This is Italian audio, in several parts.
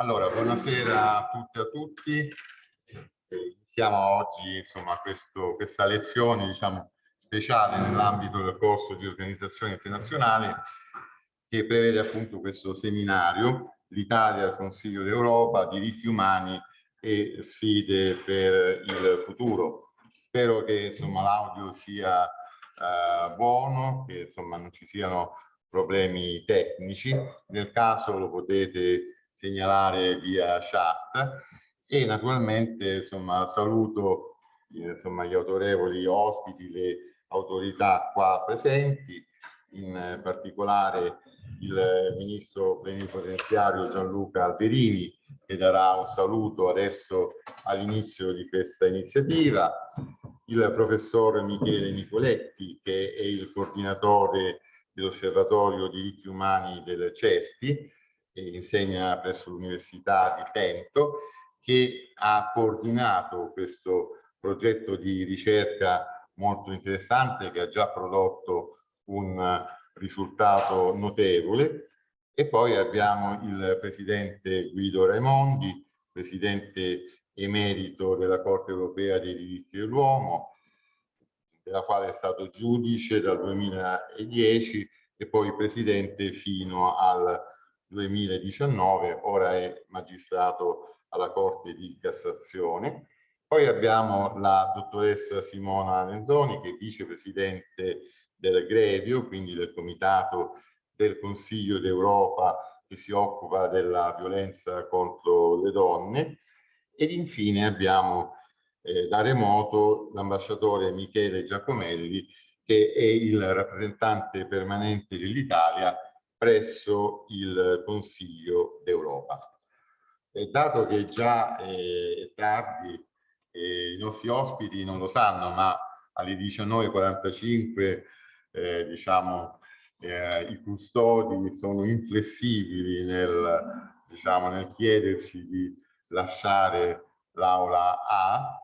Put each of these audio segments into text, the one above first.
Allora, buonasera a tutti e a tutti. Iniziamo oggi insomma, questo, questa lezione diciamo, speciale nell'ambito del corso di organizzazione internazionale che prevede appunto questo seminario l'Italia al Consiglio d'Europa, diritti umani e sfide per il futuro. Spero che l'audio sia eh, buono, che insomma, non ci siano problemi tecnici. Nel caso lo potete segnalare via chat. E naturalmente insomma, saluto insomma, gli autorevoli ospiti, le autorità qua presenti, in particolare il ministro plenipotenziario Gianluca Alberini che darà un saluto adesso all'inizio di questa iniziativa, il professor Michele Nicoletti che è il coordinatore dell'Osservatorio diritti umani del CESPI, insegna presso l'Università di Trento, che ha coordinato questo progetto di ricerca molto interessante che ha già prodotto un risultato notevole. E poi abbiamo il presidente Guido Raimondi, presidente emerito della Corte Europea dei diritti dell'uomo, della quale è stato giudice dal 2010 e poi presidente fino al 2019, ora è magistrato alla Corte di Cassazione. Poi abbiamo la dottoressa Simona Lenzoni, che è vicepresidente del Grevio, quindi del Comitato del Consiglio d'Europa che si occupa della violenza contro le donne. Ed infine abbiamo eh, da remoto l'ambasciatore Michele Giacomelli, che è il rappresentante permanente dell'Italia presso il Consiglio d'Europa. dato che già è tardi, eh, i nostri ospiti non lo sanno, ma alle 19.45 eh, diciamo, eh, i custodi sono inflessibili nel, diciamo, nel chiederci di lasciare l'aula A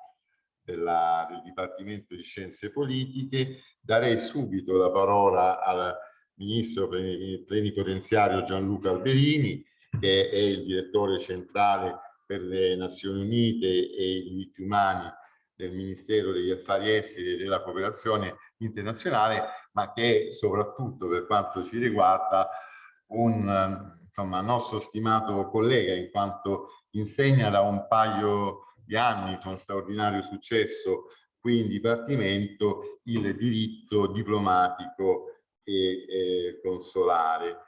della, del Dipartimento di Scienze Politiche. Darei subito la parola al ministro plenipotenziario Gianluca Alberini, che è il direttore centrale per le Nazioni Unite e i diritti umani del Ministero degli Affari Esteri e della Cooperazione Internazionale, ma che è soprattutto per quanto ci riguarda un insomma, nostro stimato collega in quanto insegna da un paio di anni con straordinario successo qui in Dipartimento il diritto diplomatico e, e consolare.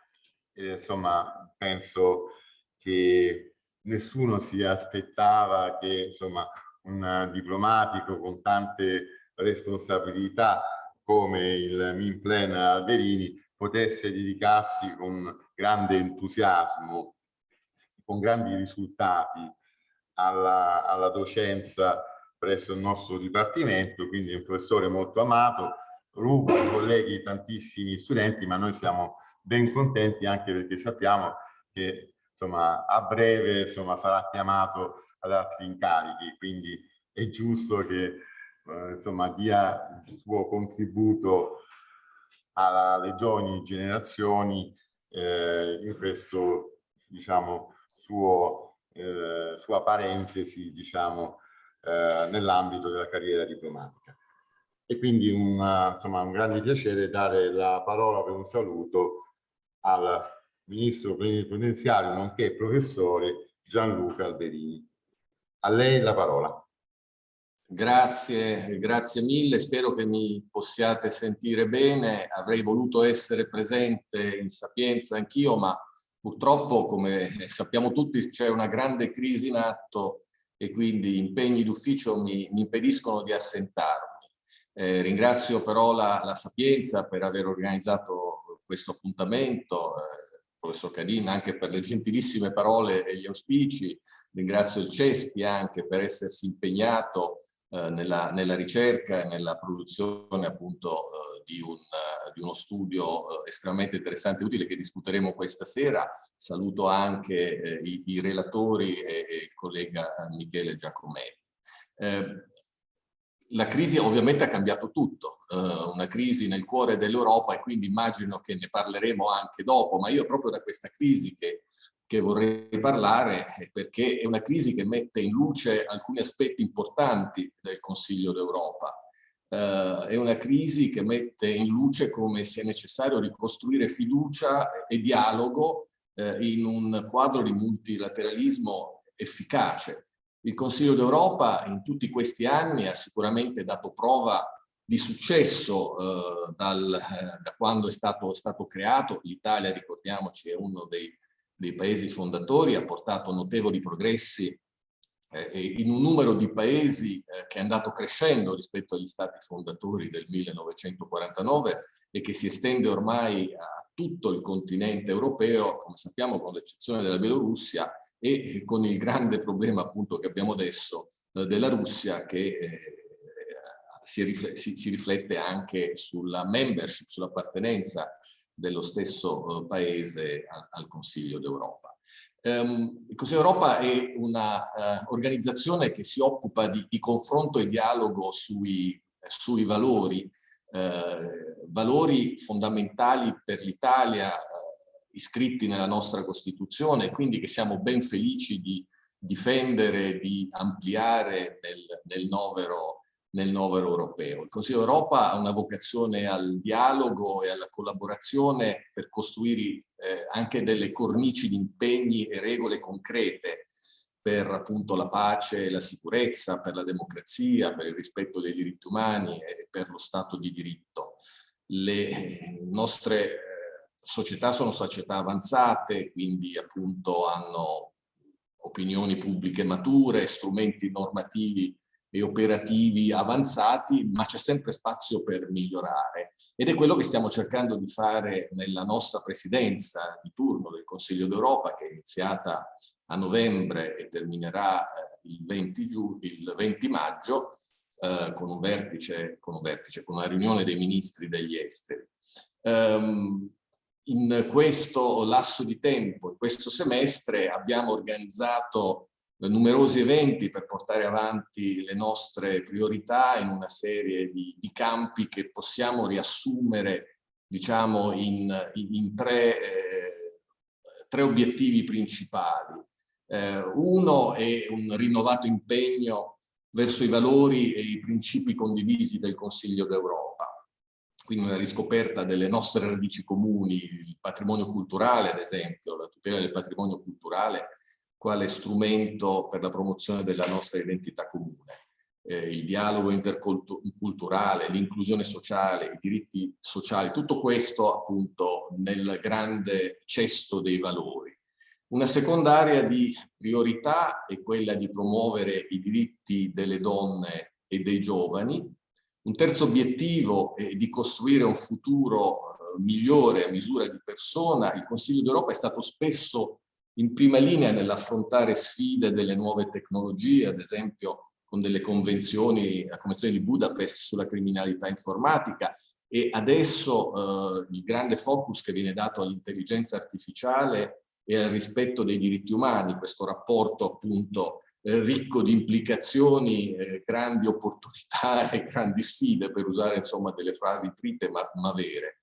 E, insomma, penso che nessuno si aspettava che insomma, un diplomatico con tante responsabilità come il Minplen Alberini potesse dedicarsi con grande entusiasmo, con grandi risultati alla, alla docenza presso il nostro dipartimento, quindi un professore molto amato, rubo ai colleghi tantissimi studenti, ma noi siamo ben contenti anche perché sappiamo che insomma, a breve insomma, sarà chiamato ad altri incarichi, quindi è giusto che eh, insomma, dia il suo contributo alle giovani generazioni eh, in questo diciamo, suo, eh, sua parentesi diciamo, eh, nell'ambito della carriera diplomatica e quindi un, insomma, un grande piacere dare la parola per un saluto al ministro plenipotenziario nonché professore Gianluca Alberini. A lei la parola. Grazie, grazie mille, spero che mi possiate sentire bene. Avrei voluto essere presente in Sapienza anch'io, ma purtroppo, come sappiamo tutti, c'è una grande crisi in atto e quindi impegni d'ufficio mi, mi impediscono di assentarmi. Eh, ringrazio però la, la, Sapienza per aver organizzato questo appuntamento, eh, professor Cadin anche per le gentilissime parole e gli auspici, ringrazio il CESPI anche per essersi impegnato eh, nella, nella, ricerca e nella produzione appunto eh, di, un, uh, di, uno studio uh, estremamente interessante e utile che discuteremo questa sera. Saluto anche eh, i, i, relatori e, e, il collega Michele Giacomelli. Eh, la crisi ovviamente ha cambiato tutto, uh, una crisi nel cuore dell'Europa e quindi immagino che ne parleremo anche dopo, ma io proprio da questa crisi che che vorrei parlare perché è una crisi che mette in luce alcuni aspetti importanti del Consiglio d'Europa. Uh, è una crisi che mette in luce come sia necessario ricostruire fiducia e dialogo uh, in un quadro di multilateralismo efficace. Il Consiglio d'Europa in tutti questi anni ha sicuramente dato prova di successo uh, dal, da quando è stato, stato creato. L'Italia, ricordiamoci, è uno dei dei paesi fondatori, ha portato notevoli progressi eh, in un numero di paesi eh, che è andato crescendo rispetto agli stati fondatori del 1949 e che si estende ormai a tutto il continente europeo, come sappiamo con l'eccezione della Bielorussia e con il grande problema appunto che abbiamo adesso eh, della Russia che eh, si, riflette, si, si, riflette anche sulla membership, sull'appartenenza dello stesso eh, paese al, al Consiglio d'Europa. Um, il Consiglio d'Europa è un'organizzazione uh, che si occupa di, di confronto e dialogo sui, sui valori, uh, valori fondamentali per l'Italia uh, iscritti nella nostra Costituzione, quindi che siamo ben felici di difendere, di ampliare nel, nel novero nel novero europeo. Il Consiglio d'Europa ha una vocazione al dialogo e alla collaborazione per costruire eh, anche delle cornici di impegni e regole concrete per appunto la pace e la sicurezza, per la democrazia, per il rispetto dei diritti umani e per lo Stato di diritto. Le nostre società sono società avanzate, quindi appunto hanno opinioni pubbliche mature, strumenti normativi e operativi avanzati, ma c'è sempre spazio per migliorare. Ed è quello che stiamo cercando di fare nella nostra presidenza di turno del Consiglio d'Europa, che è iniziata a novembre e terminerà eh, il, 20 giugno, il 20 maggio, eh, con, un vertice, con un vertice, con una riunione dei ministri degli esteri. Um, in questo lasso di tempo, in questo semestre, abbiamo organizzato numerosi eventi per portare avanti le nostre priorità in una serie di, di campi che possiamo riassumere diciamo in, in tre, eh, tre, obiettivi principali. Eh, uno è un rinnovato impegno verso i valori e i principi condivisi del Consiglio d'Europa quindi una riscoperta delle nostre radici comuni, il patrimonio culturale ad esempio, la tutela del patrimonio culturale quale strumento per la promozione della nostra identità comune. Eh, il dialogo interculturale, l'inclusione sociale, i diritti sociali, tutto questo appunto nel grande cesto dei valori. Una seconda area di priorità è quella di promuovere i diritti delle donne e dei giovani. Un terzo obiettivo è di costruire un futuro eh, migliore a misura di persona. Il Consiglio d'Europa è stato spesso in prima linea nell'affrontare sfide delle nuove tecnologie, ad esempio con delle convenzioni, la Convenzione di Budapest sulla criminalità informatica e adesso eh, il grande focus che viene dato all'intelligenza artificiale e al rispetto dei diritti umani, questo rapporto appunto eh, ricco di implicazioni, eh, grandi opportunità e grandi sfide, per usare insomma delle frasi trite ma, ma vere.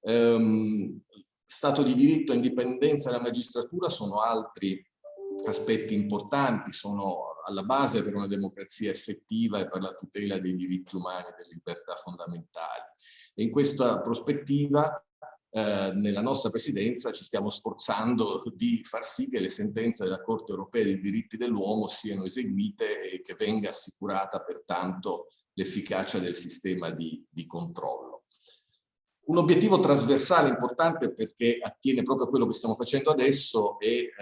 Um, Stato di diritto indipendenza della magistratura sono altri aspetti importanti, sono alla base per una democrazia effettiva e per la tutela dei diritti umani e delle libertà fondamentali. E in questa prospettiva eh, nella nostra presidenza ci stiamo sforzando di far sì che le sentenze della Corte europea dei diritti dell'uomo siano eseguite e che venga assicurata pertanto l'efficacia del sistema di, di controllo. Un obiettivo trasversale importante perché attiene proprio a quello che stiamo facendo adesso è eh,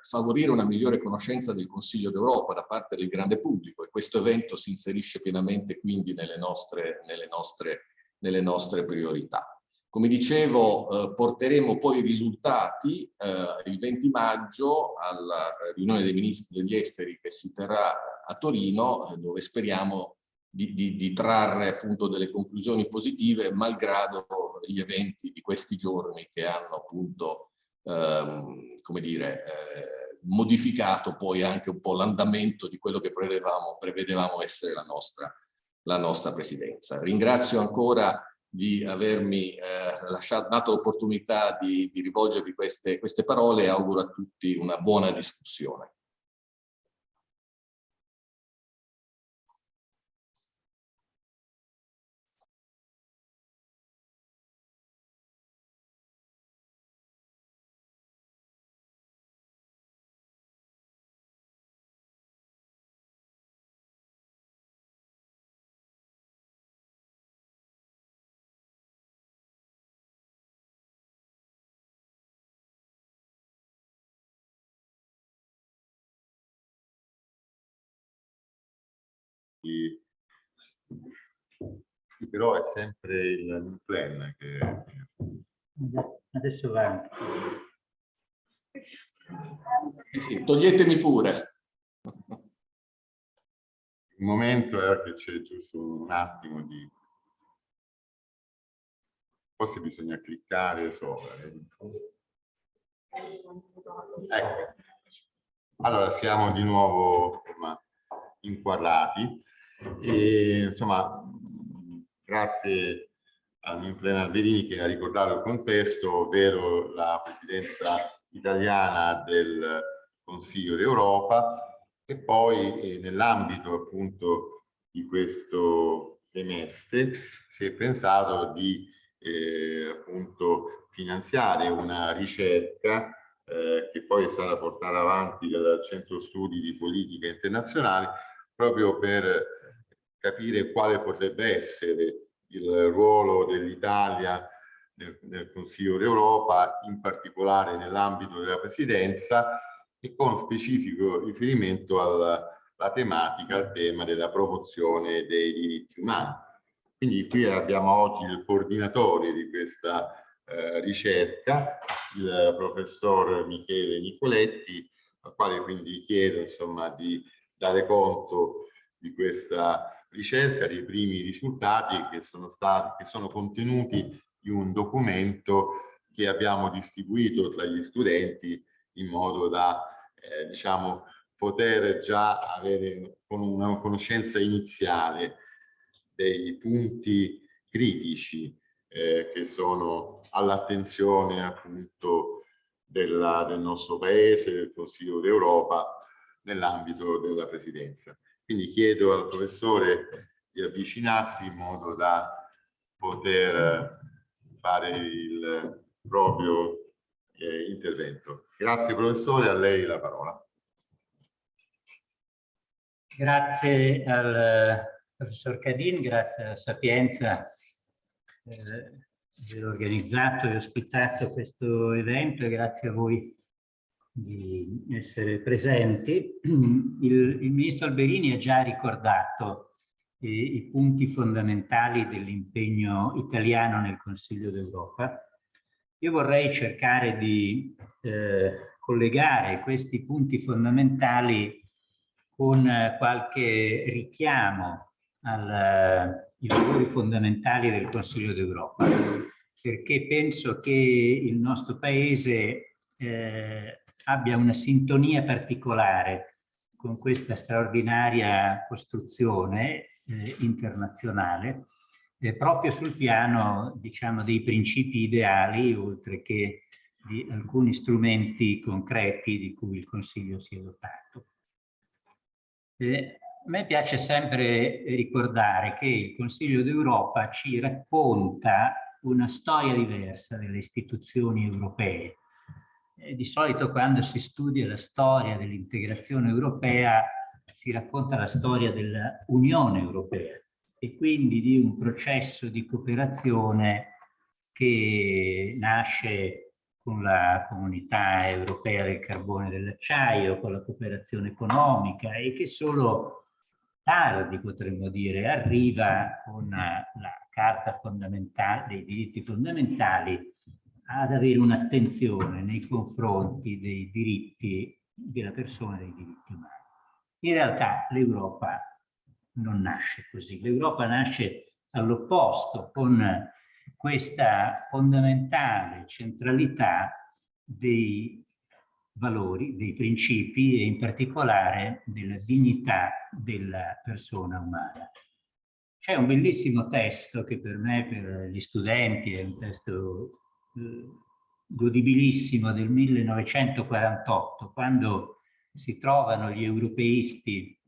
favorire una migliore conoscenza del Consiglio d'Europa da parte del grande pubblico e questo evento si inserisce pienamente quindi nelle nostre, nelle nostre, nelle nostre priorità. Come dicevo, eh, porteremo poi i risultati eh, il 20 maggio alla riunione dei ministri degli esteri che si terrà a Torino, dove speriamo di, di, di, trarre appunto delle conclusioni positive malgrado gli eventi di questi giorni che hanno appunto ehm, come dire eh, modificato poi anche un po' l'andamento di quello che prevedevamo, prevedevamo essere la nostra, la nostra presidenza. Ringrazio ancora di avermi eh, lasciato, dato l'opportunità di, di rivolgervi queste, queste parole e auguro a tutti una buona discussione. Sì, però è sempre il plan che... Adesso va. Sì, toglietemi pure. Il momento è che c'è giusto un attimo di... Forse bisogna cliccare sopra. Ecco. Allora, siamo di nuovo inquadrati. E, insomma, grazie a Nimplena Alberini che ha ricordato il contesto, ovvero la presidenza italiana del Consiglio d'Europa e poi eh, nell'ambito appunto di questo semestre si è pensato di eh, appunto finanziare una ricerca eh, che poi è stata portata avanti dal Centro Studi di Politica Internazionale proprio per capire quale potrebbe essere il ruolo dell'Italia nel, nel, Consiglio d'Europa, in particolare nell'ambito della presidenza e con specifico riferimento alla, alla tematica, al tema della promozione dei diritti umani. Quindi qui abbiamo oggi il coordinatore di questa eh, ricerca, il professor Michele Nicoletti, al quale quindi chiedo insomma di dare conto di questa ricerca, dei primi risultati che sono, stati, che sono contenuti in un documento che abbiamo distribuito tra gli studenti in modo da eh, diciamo, poter già avere una conoscenza iniziale dei punti critici eh, che sono all'attenzione appunto della, del nostro paese, del Consiglio d'Europa nell'ambito della presidenza. Quindi chiedo al professore di avvicinarsi in modo da poter fare il proprio eh, intervento. Grazie professore, a lei la parola. Grazie al professor Cadin, grazie alla Sapienza eh, aver organizzato e ospitato questo evento e grazie a voi di essere presenti. Il, il ministro Alberini ha già ricordato eh, i punti fondamentali dell'impegno italiano nel Consiglio d'Europa. Io vorrei cercare di eh, collegare questi punti fondamentali con qualche richiamo ai valori fondamentali del Consiglio d'Europa, perché penso che il nostro Paese eh, abbia una sintonia particolare con questa straordinaria costruzione eh, internazionale eh, proprio sul piano diciamo dei principi ideali oltre che di alcuni strumenti concreti di cui il Consiglio si è dotato. Eh, a me piace sempre ricordare che il Consiglio d'Europa ci racconta una storia diversa delle istituzioni europee eh, di solito quando si studia la storia dell'integrazione europea si racconta la storia dell'Unione Europea e quindi di un processo di cooperazione che nasce con la comunità europea del carbone e dell'acciaio, con la cooperazione economica e che solo tardi, potremmo dire, arriva con la Carta dei diritti fondamentali ad avere un'attenzione nei confronti dei diritti della persona e dei diritti umani. In realtà l'Europa non nasce così, l'Europa nasce all'opposto con questa fondamentale centralità dei valori, dei principi e in particolare della dignità della persona umana. c'è un bellissimo testo che per me, per gli studenti, è un testo godibilissimo del 1948, quando si trovano gli europeisti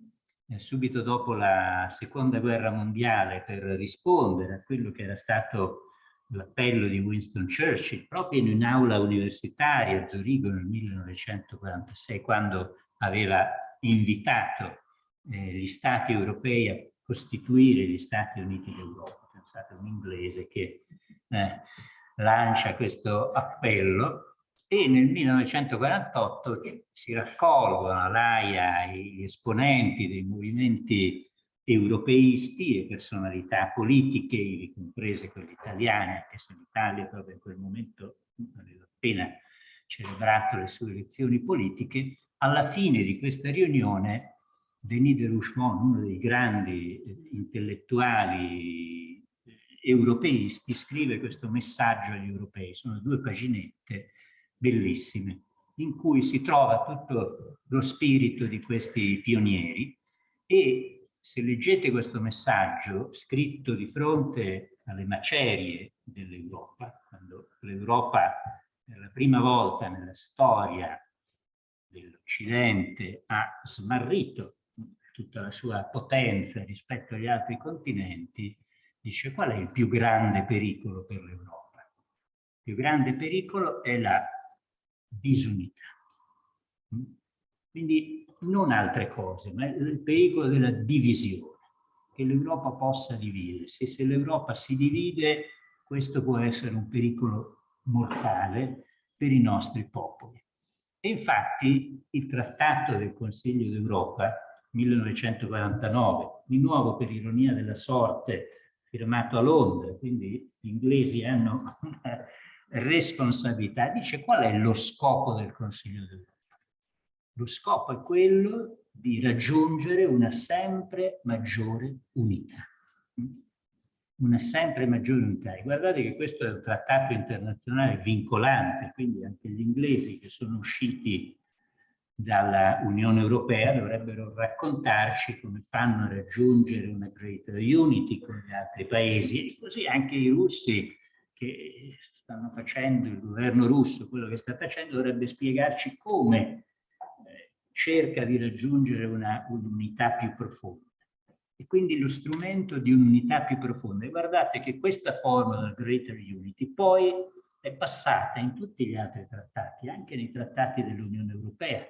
eh, subito dopo la seconda guerra mondiale per rispondere a quello che era stato l'appello di Winston Churchill proprio in un'aula universitaria a Zurigo nel 1946 quando aveva invitato eh, gli stati europei a costituire gli Stati Uniti d'Europa. Pensate un inglese che eh, lancia questo appello e nel 1948 si raccolgono all'AIA gli esponenti dei movimenti europeisti e personalità politiche, comprese quelle italiane, anche se l'Italia proprio in quel momento aveva appena celebrato le sue elezioni politiche, alla fine di questa riunione Denis de Rougemont, uno dei grandi intellettuali europeisti, scrive questo messaggio agli europei. Sono due paginette bellissime, in cui si trova tutto lo spirito di questi pionieri e se leggete questo messaggio scritto di fronte alle macerie dell'Europa, quando l'Europa per la prima volta nella storia dell'Occidente ha smarrito tutta la sua potenza rispetto agli altri continenti, dice qual è il più grande pericolo per l'Europa? Il più grande pericolo è la disunità. Quindi non altre cose, ma il pericolo della divisione, che l'Europa possa dividersi. Se l'Europa si divide, questo può essere un pericolo mortale per i nostri popoli. E infatti il trattato del Consiglio d'Europa 1949, di nuovo per ironia della sorte firmato a Londra, quindi gli inglesi hanno una responsabilità, dice qual è lo scopo del Consiglio d'Europa? Lo scopo è quello di raggiungere una sempre maggiore unità. Una sempre maggiore unità. E guardate che questo è un trattato internazionale vincolante, quindi anche gli inglesi che sono usciti dalla Unione Europea dovrebbero raccontarci come fanno a raggiungere una greater unity con gli altri paesi e così anche i russi che stanno facendo, il governo russo, quello che sta facendo dovrebbe spiegarci come eh, cerca di raggiungere un'unità più profonda. E quindi lo strumento di un'unità più profonda. E guardate che questa forma del greater unity poi è passata in tutti gli altri trattati, anche nei trattati dell'Unione Europea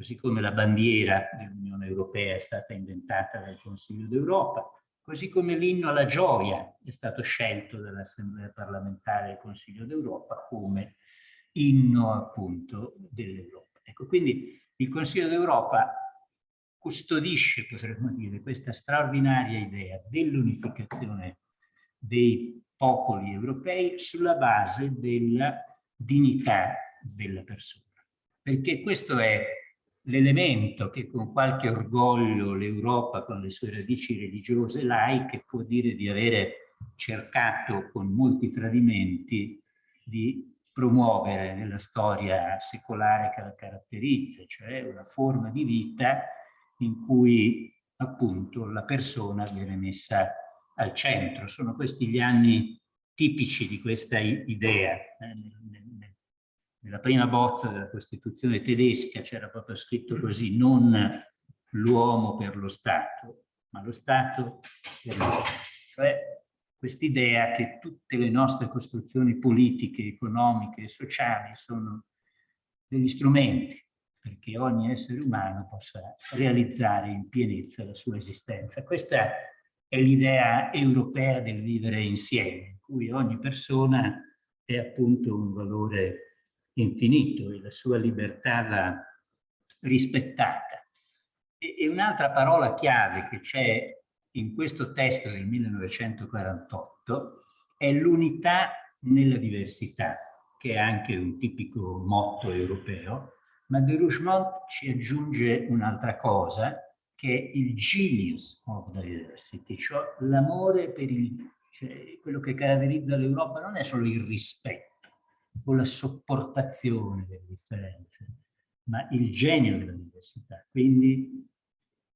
così come la bandiera dell'Unione Europea è stata inventata dal Consiglio d'Europa, così come l'inno alla gioia è stato scelto dall'Assemblea parlamentare del Consiglio d'Europa come inno appunto dell'Europa. Ecco, quindi il Consiglio d'Europa custodisce, potremmo dire, questa straordinaria idea dell'unificazione dei popoli europei sulla base della dignità della persona. Perché questo è l'elemento che con qualche orgoglio l'Europa con le sue radici religiose laiche può dire di avere cercato con molti tradimenti di promuovere nella storia secolare che la caratterizza, cioè una forma di vita in cui appunto la persona viene messa al centro. Sono questi gli anni tipici di questa idea. Eh, nella prima bozza della Costituzione tedesca c'era proprio scritto così, non l'uomo per lo Stato, ma lo Stato per l'uomo. Cioè quest'idea che tutte le nostre costruzioni politiche, economiche e sociali sono degli strumenti perché ogni essere umano possa realizzare in pienezza la sua esistenza. Questa è l'idea europea del vivere insieme, in cui ogni persona è appunto un valore infinito e la sua libertà va rispettata. E, e un'altra parola chiave che c'è in questo testo del 1948 è l'unità nella diversità, che è anche un tipico motto europeo, ma de Rougemont ci aggiunge un'altra cosa, che è il genius of diversity, cioè l'amore per il... Cioè, quello che caratterizza l'Europa non è solo il rispetto, o la sopportazione delle differenze, ma il genio della diversità, quindi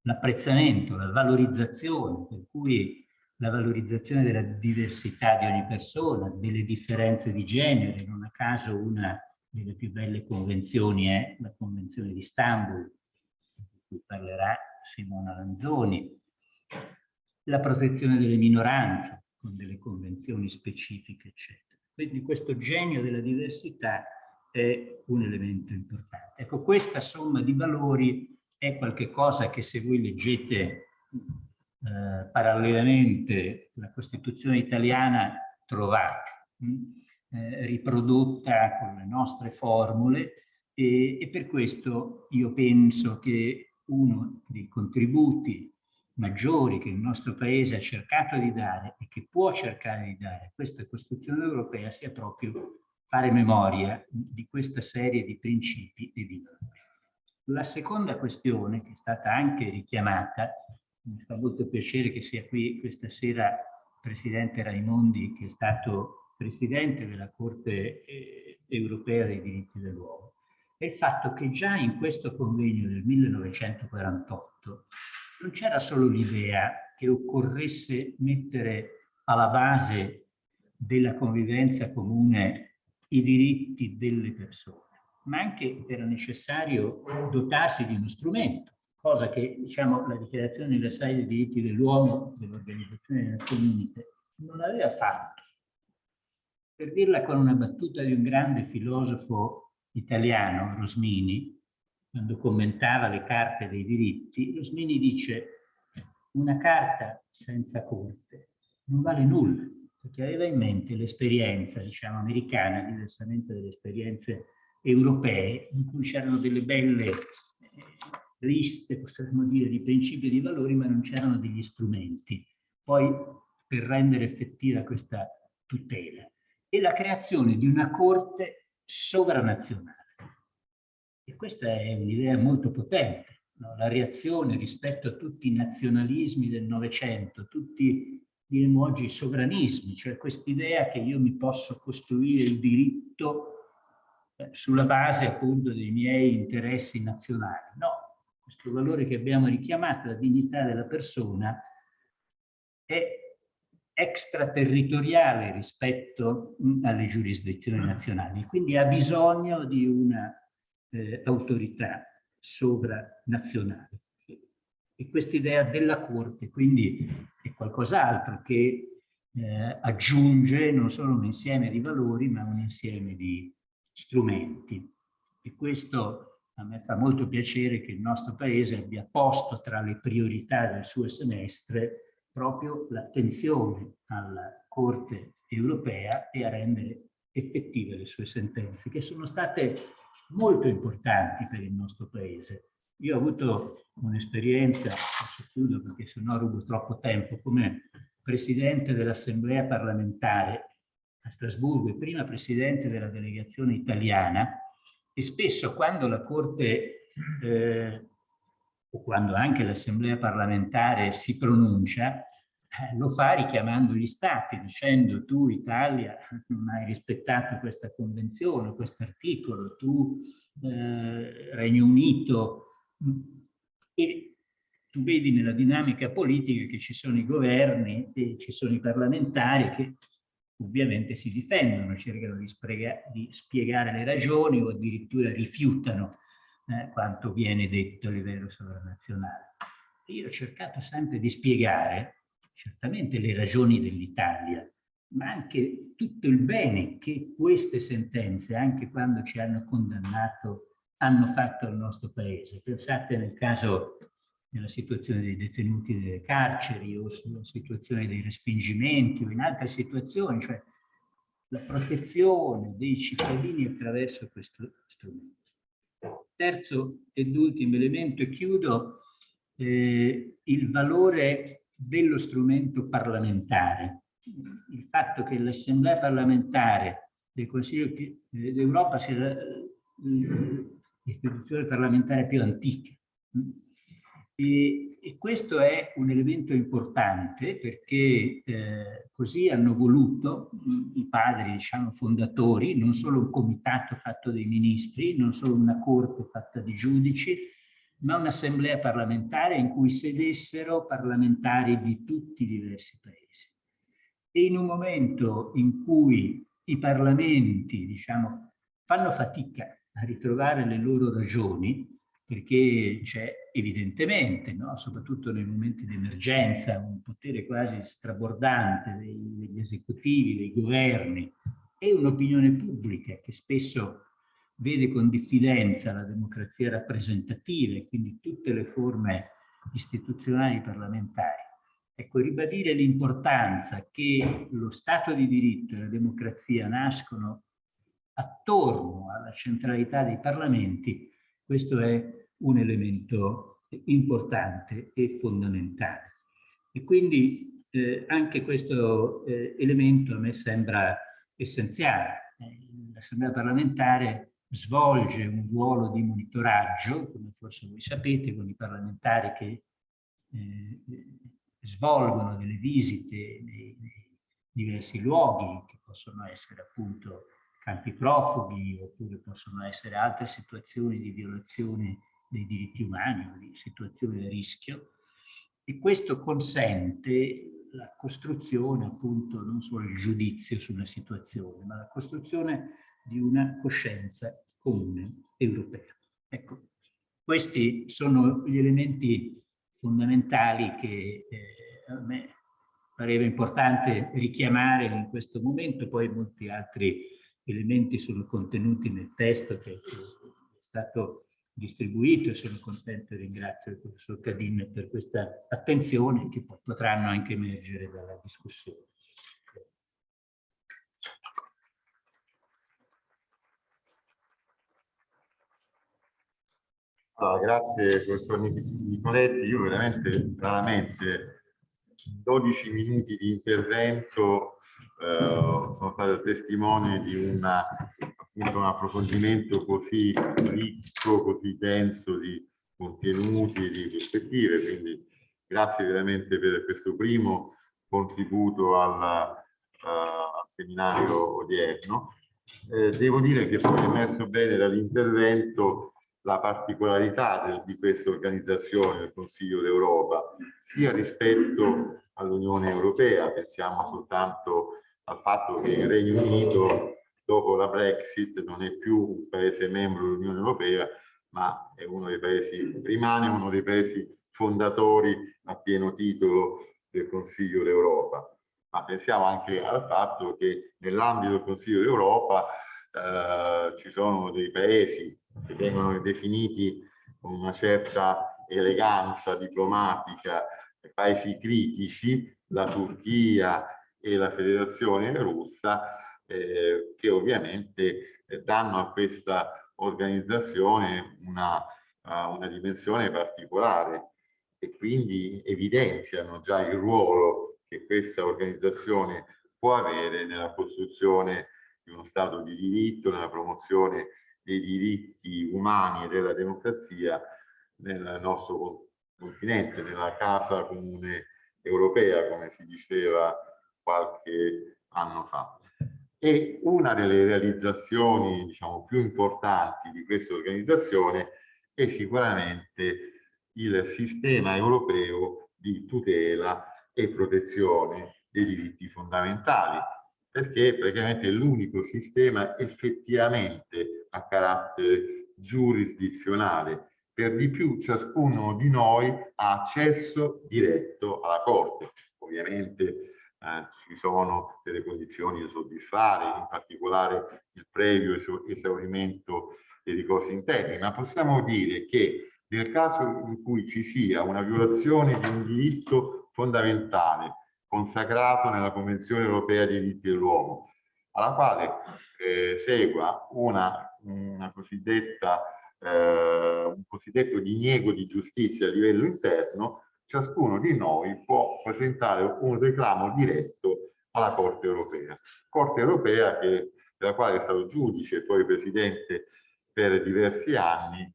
l'apprezzamento, la valorizzazione, per cui la valorizzazione della diversità di ogni persona, delle differenze di genere. Non a caso una delle più belle convenzioni è la Convenzione di Istanbul, di cui parlerà Simona Lanzoni. La protezione delle minoranze, con delle convenzioni specifiche, eccetera. Quindi questo genio della diversità è un elemento importante. Ecco, questa somma di valori è qualcosa che se voi leggete eh, parallelamente la Costituzione italiana trovate, mh, eh, riprodotta con le nostre formule e, e per questo io penso che uno dei contributi maggiori che il nostro Paese ha cercato di dare e che può cercare di dare a questa Costituzione europea sia proprio fare memoria di questa serie di principi e di valori. La seconda questione, che è stata anche richiamata, mi fa molto piacere che sia qui questa sera Presidente Raimondi, che è stato Presidente della Corte eh, Europea dei diritti dell'uomo, è il fatto che già in questo convegno del 1948 non c'era solo l'idea che occorresse mettere alla base della convivenza comune i diritti delle persone, ma anche era necessario dotarsi di uno strumento, cosa che diciamo, la Dichiarazione universale dei diritti dell'uomo dell'Organizzazione delle Nazioni Unite non aveva fatto. Per dirla con una battuta di un grande filosofo italiano, Rosmini, quando commentava le carte dei diritti, Rosmini dice una carta senza corte non vale nulla, perché aveva in mente l'esperienza, diciamo, americana, diversamente dalle esperienze europee in cui c'erano delle belle eh, liste, possiamo dire, di principi e di valori, ma non c'erano degli strumenti poi per rendere effettiva questa tutela. E la creazione di una corte sovranazionale. E questa è un'idea molto potente, no? la reazione rispetto a tutti i nazionalismi del Novecento, tutti diremmo oggi sovranismi, cioè quest'idea che io mi posso costruire il diritto eh, sulla base appunto dei miei interessi nazionali. No, questo valore che abbiamo richiamato, la dignità della persona, è extraterritoriale rispetto mm, alle giurisdizioni nazionali, quindi ha bisogno di una eh, autorità sovranazionale. E quest'idea della Corte quindi è qualcos'altro che eh, aggiunge non solo un insieme di valori ma un insieme di strumenti. E questo a me fa molto piacere che il nostro Paese abbia posto tra le priorità del suo semestre proprio l'attenzione alla Corte europea e a rendere effettive le sue sentenze, che sono state molto importanti per il nostro Paese. Io ho avuto un'esperienza, adesso chiudo perché sennò rubo troppo tempo, come Presidente dell'Assemblea parlamentare a Strasburgo e prima presidente della delegazione italiana e spesso quando la Corte eh, o quando anche l'Assemblea parlamentare si pronuncia, lo fa richiamando gli stati, dicendo tu Italia non hai rispettato questa convenzione, questo articolo, tu eh, Regno Unito e tu vedi nella dinamica politica che ci sono i governi e ci sono i parlamentari che ovviamente si difendono, cercano di, di spiegare le ragioni o addirittura rifiutano eh, quanto viene detto a livello sovranazionale. Io ho cercato sempre di spiegare certamente le ragioni dell'Italia, ma anche tutto il bene che queste sentenze, anche quando ci hanno condannato, hanno fatto al nostro paese. Pensate nel caso nella situazione dei detenuti nelle carceri o sulla situazione dei respingimenti o in altre situazioni, cioè la protezione dei cittadini attraverso questo strumento. Terzo ed ultimo elemento, e chiudo, eh, il valore dello strumento parlamentare. Il fatto che l'Assemblea parlamentare del Consiglio d'Europa sia l'istituzione parlamentare più antica e, e, questo è un elemento importante perché eh, così hanno voluto i padri, diciamo, fondatori, non solo un comitato fatto dai ministri, non solo una corte fatta di giudici, ma un'assemblea parlamentare in cui sedessero parlamentari di tutti i diversi paesi. e in un momento in cui i parlamenti, diciamo, fanno fatica a ritrovare le loro ragioni, perché c'è evidentemente, no? soprattutto nei momenti di emergenza, un potere quasi strabordante degli esecutivi, dei governi e un'opinione pubblica che spesso vede con diffidenza la democrazia rappresentativa e quindi tutte le forme istituzionali parlamentari. Ecco, ribadire l'importanza che lo Stato di diritto e la democrazia nascono attorno alla centralità dei parlamenti, questo è un elemento importante e fondamentale. E quindi eh, anche questo eh, elemento a me sembra essenziale. Eh, L'Assemblea parlamentare svolge un ruolo di monitoraggio, come forse voi sapete, con i parlamentari che eh, svolgono delle visite nei, nei, diversi luoghi, che possono essere appunto campi profughi, oppure possono essere altre situazioni di violazione dei diritti umani di situazioni di rischio. E questo consente la costruzione appunto non solo il giudizio sulla situazione, ma la costruzione di una coscienza comune europea. Ecco, questi sono gli elementi fondamentali che eh, a me pareva importante richiamare in questo momento, poi molti altri elementi sono contenuti nel testo che, è stato distribuito e sono contento e ringrazio il professor Cadin per questa attenzione che potranno anche emergere dalla discussione. Allora, grazie professor Nicoletti, io veramente raramente 12 minuti di intervento eh, sono stato testimone di una, appunto, un approfondimento così ricco, così denso di contenuti e di prospettive, quindi grazie veramente per questo primo contributo al, uh, al seminario odierno. Eh, devo dire che è emerso bene dall'intervento la particolarità di questa organizzazione del Consiglio d'Europa, sia rispetto all'Unione Europea, pensiamo soltanto al fatto che il Regno Unito dopo la Brexit non è più un paese membro dell'Unione Europea, ma è uno dei paesi, rimane uno dei paesi fondatori a pieno titolo del Consiglio d'Europa. Ma pensiamo anche al fatto che nell'ambito del Consiglio d'Europa eh, ci sono dei paesi che vengono definiti con una certa eleganza diplomatica paesi critici, la Turchia e la Federazione Russa, eh, che ovviamente eh, danno a questa organizzazione una, uh, una dimensione particolare e quindi evidenziano già il ruolo che questa organizzazione può avere nella costruzione di uno Stato di diritto, nella promozione dei diritti umani e della democrazia nel nostro continente, nella casa comune europea, come si diceva qualche anno fa. E una delle realizzazioni diciamo, più importanti di questa organizzazione è sicuramente il sistema europeo di tutela e protezione dei diritti fondamentali, perché praticamente è l'unico sistema effettivamente a carattere giurisdizionale. Per di più ciascuno di noi ha accesso diretto alla Corte. Ovviamente eh, ci sono delle condizioni da soddisfare, in particolare il previo esaurimento dei ricorsi interni, ma possiamo dire che nel caso in cui ci sia una violazione di un diritto fondamentale consacrato nella Convenzione europea dei diritti dell'uomo, alla quale eh, segua una, una cosiddetta, eh, un cosiddetto diniego di giustizia a livello interno, ciascuno di noi può presentare un reclamo diretto alla Corte europea. Corte europea che, della quale è stato giudice e poi presidente per diversi anni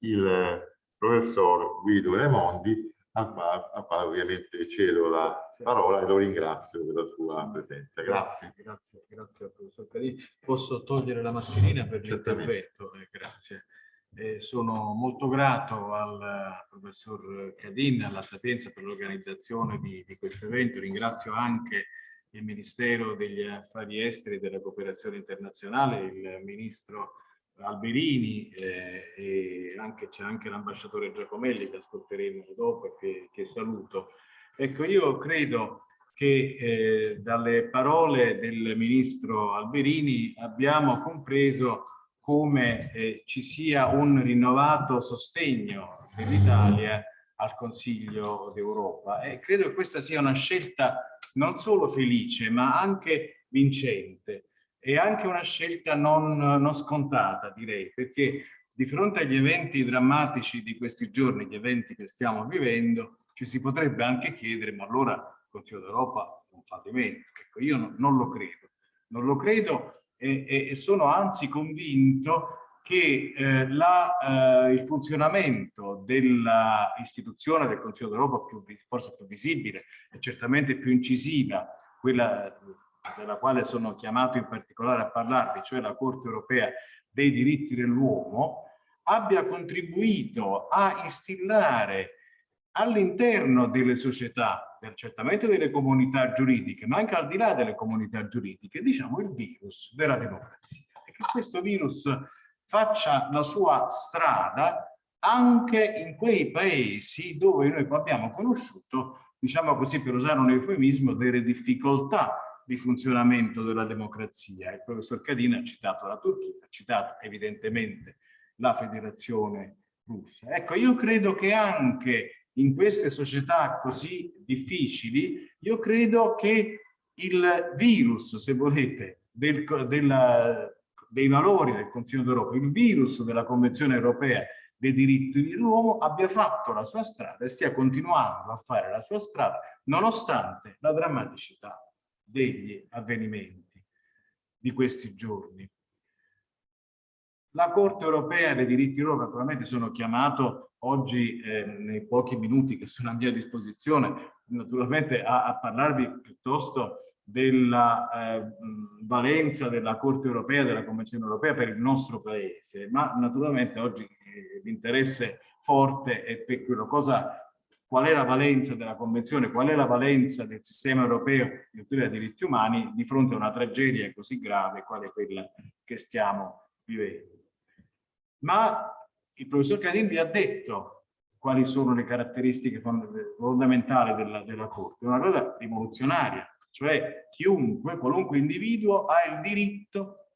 il professor Guido Raimondi, quale, al quale ovviamente cedo la parola e lo ringrazio per la sua presenza. Grazie. Grazie, grazie al professor Cadini. Posso togliere la mascherina per l'intervento? Eh, grazie. Eh, sono molto grato al professor Cadin, alla Sapienza per l'organizzazione di, di, questo evento. Ringrazio anche il Ministero degli Affari Esteri e della Cooperazione Internazionale, il Ministro Alberini eh, e anche c'è anche l'ambasciatore Giacomelli che ascolteremo dopo e che, che saluto. Ecco, io credo che eh, dalle parole del ministro Alberini abbiamo compreso come eh, ci sia un rinnovato sostegno dell'Italia al Consiglio d'Europa e credo che questa sia una scelta non solo felice ma anche vincente e anche una scelta non, non scontata direi perché di fronte agli eventi drammatici di questi giorni, gli eventi che stiamo vivendo, ci si potrebbe anche chiedere ma allora il Consiglio d'Europa è un fallimento. Ecco, io no, non lo credo, non lo credo e, e, sono anzi convinto che eh, la, eh, il funzionamento dell'istituzione del Consiglio d'Europa forse più visibile e certamente più incisiva, quella della quale sono chiamato in particolare a parlarvi, cioè la Corte europea dei diritti dell'uomo, abbia contribuito a instillare all'interno delle società, certamente delle comunità giuridiche, ma anche al di là delle comunità giuridiche, diciamo il virus della democrazia. E che questo virus faccia la sua strada anche in quei paesi dove noi abbiamo conosciuto, diciamo così per usare un eufemismo, delle difficoltà di funzionamento della democrazia. Il professor Cadina ha citato la Turchia, ha citato evidentemente la federazione russa. Ecco, io credo che anche in queste società così difficili, io credo che il virus, se volete, del, della, dei valori del Consiglio d'Europa, il virus della Convenzione europea dei diritti dell'uomo abbia fatto la sua strada e stia continuando a fare la sua strada nonostante la drammaticità degli avvenimenti di questi giorni. La Corte europea dei diritti dell'uomo, naturalmente sono chiamato oggi eh, nei pochi minuti che sono a mia disposizione, naturalmente a, a parlarvi piuttosto della eh, valenza della Corte europea, della Convenzione europea per il nostro paese, ma naturalmente oggi eh, l'interesse forte è per quello cosa qual è la valenza della Convenzione, qual è la valenza del sistema europeo di tutela dei diritti umani di fronte a una tragedia così grave quale quella che stiamo vivendo. Ma il professor Cadin vi ha detto quali sono le caratteristiche fondamentali della, della Corte, una cosa rivoluzionaria, cioè chiunque, qualunque individuo ha il diritto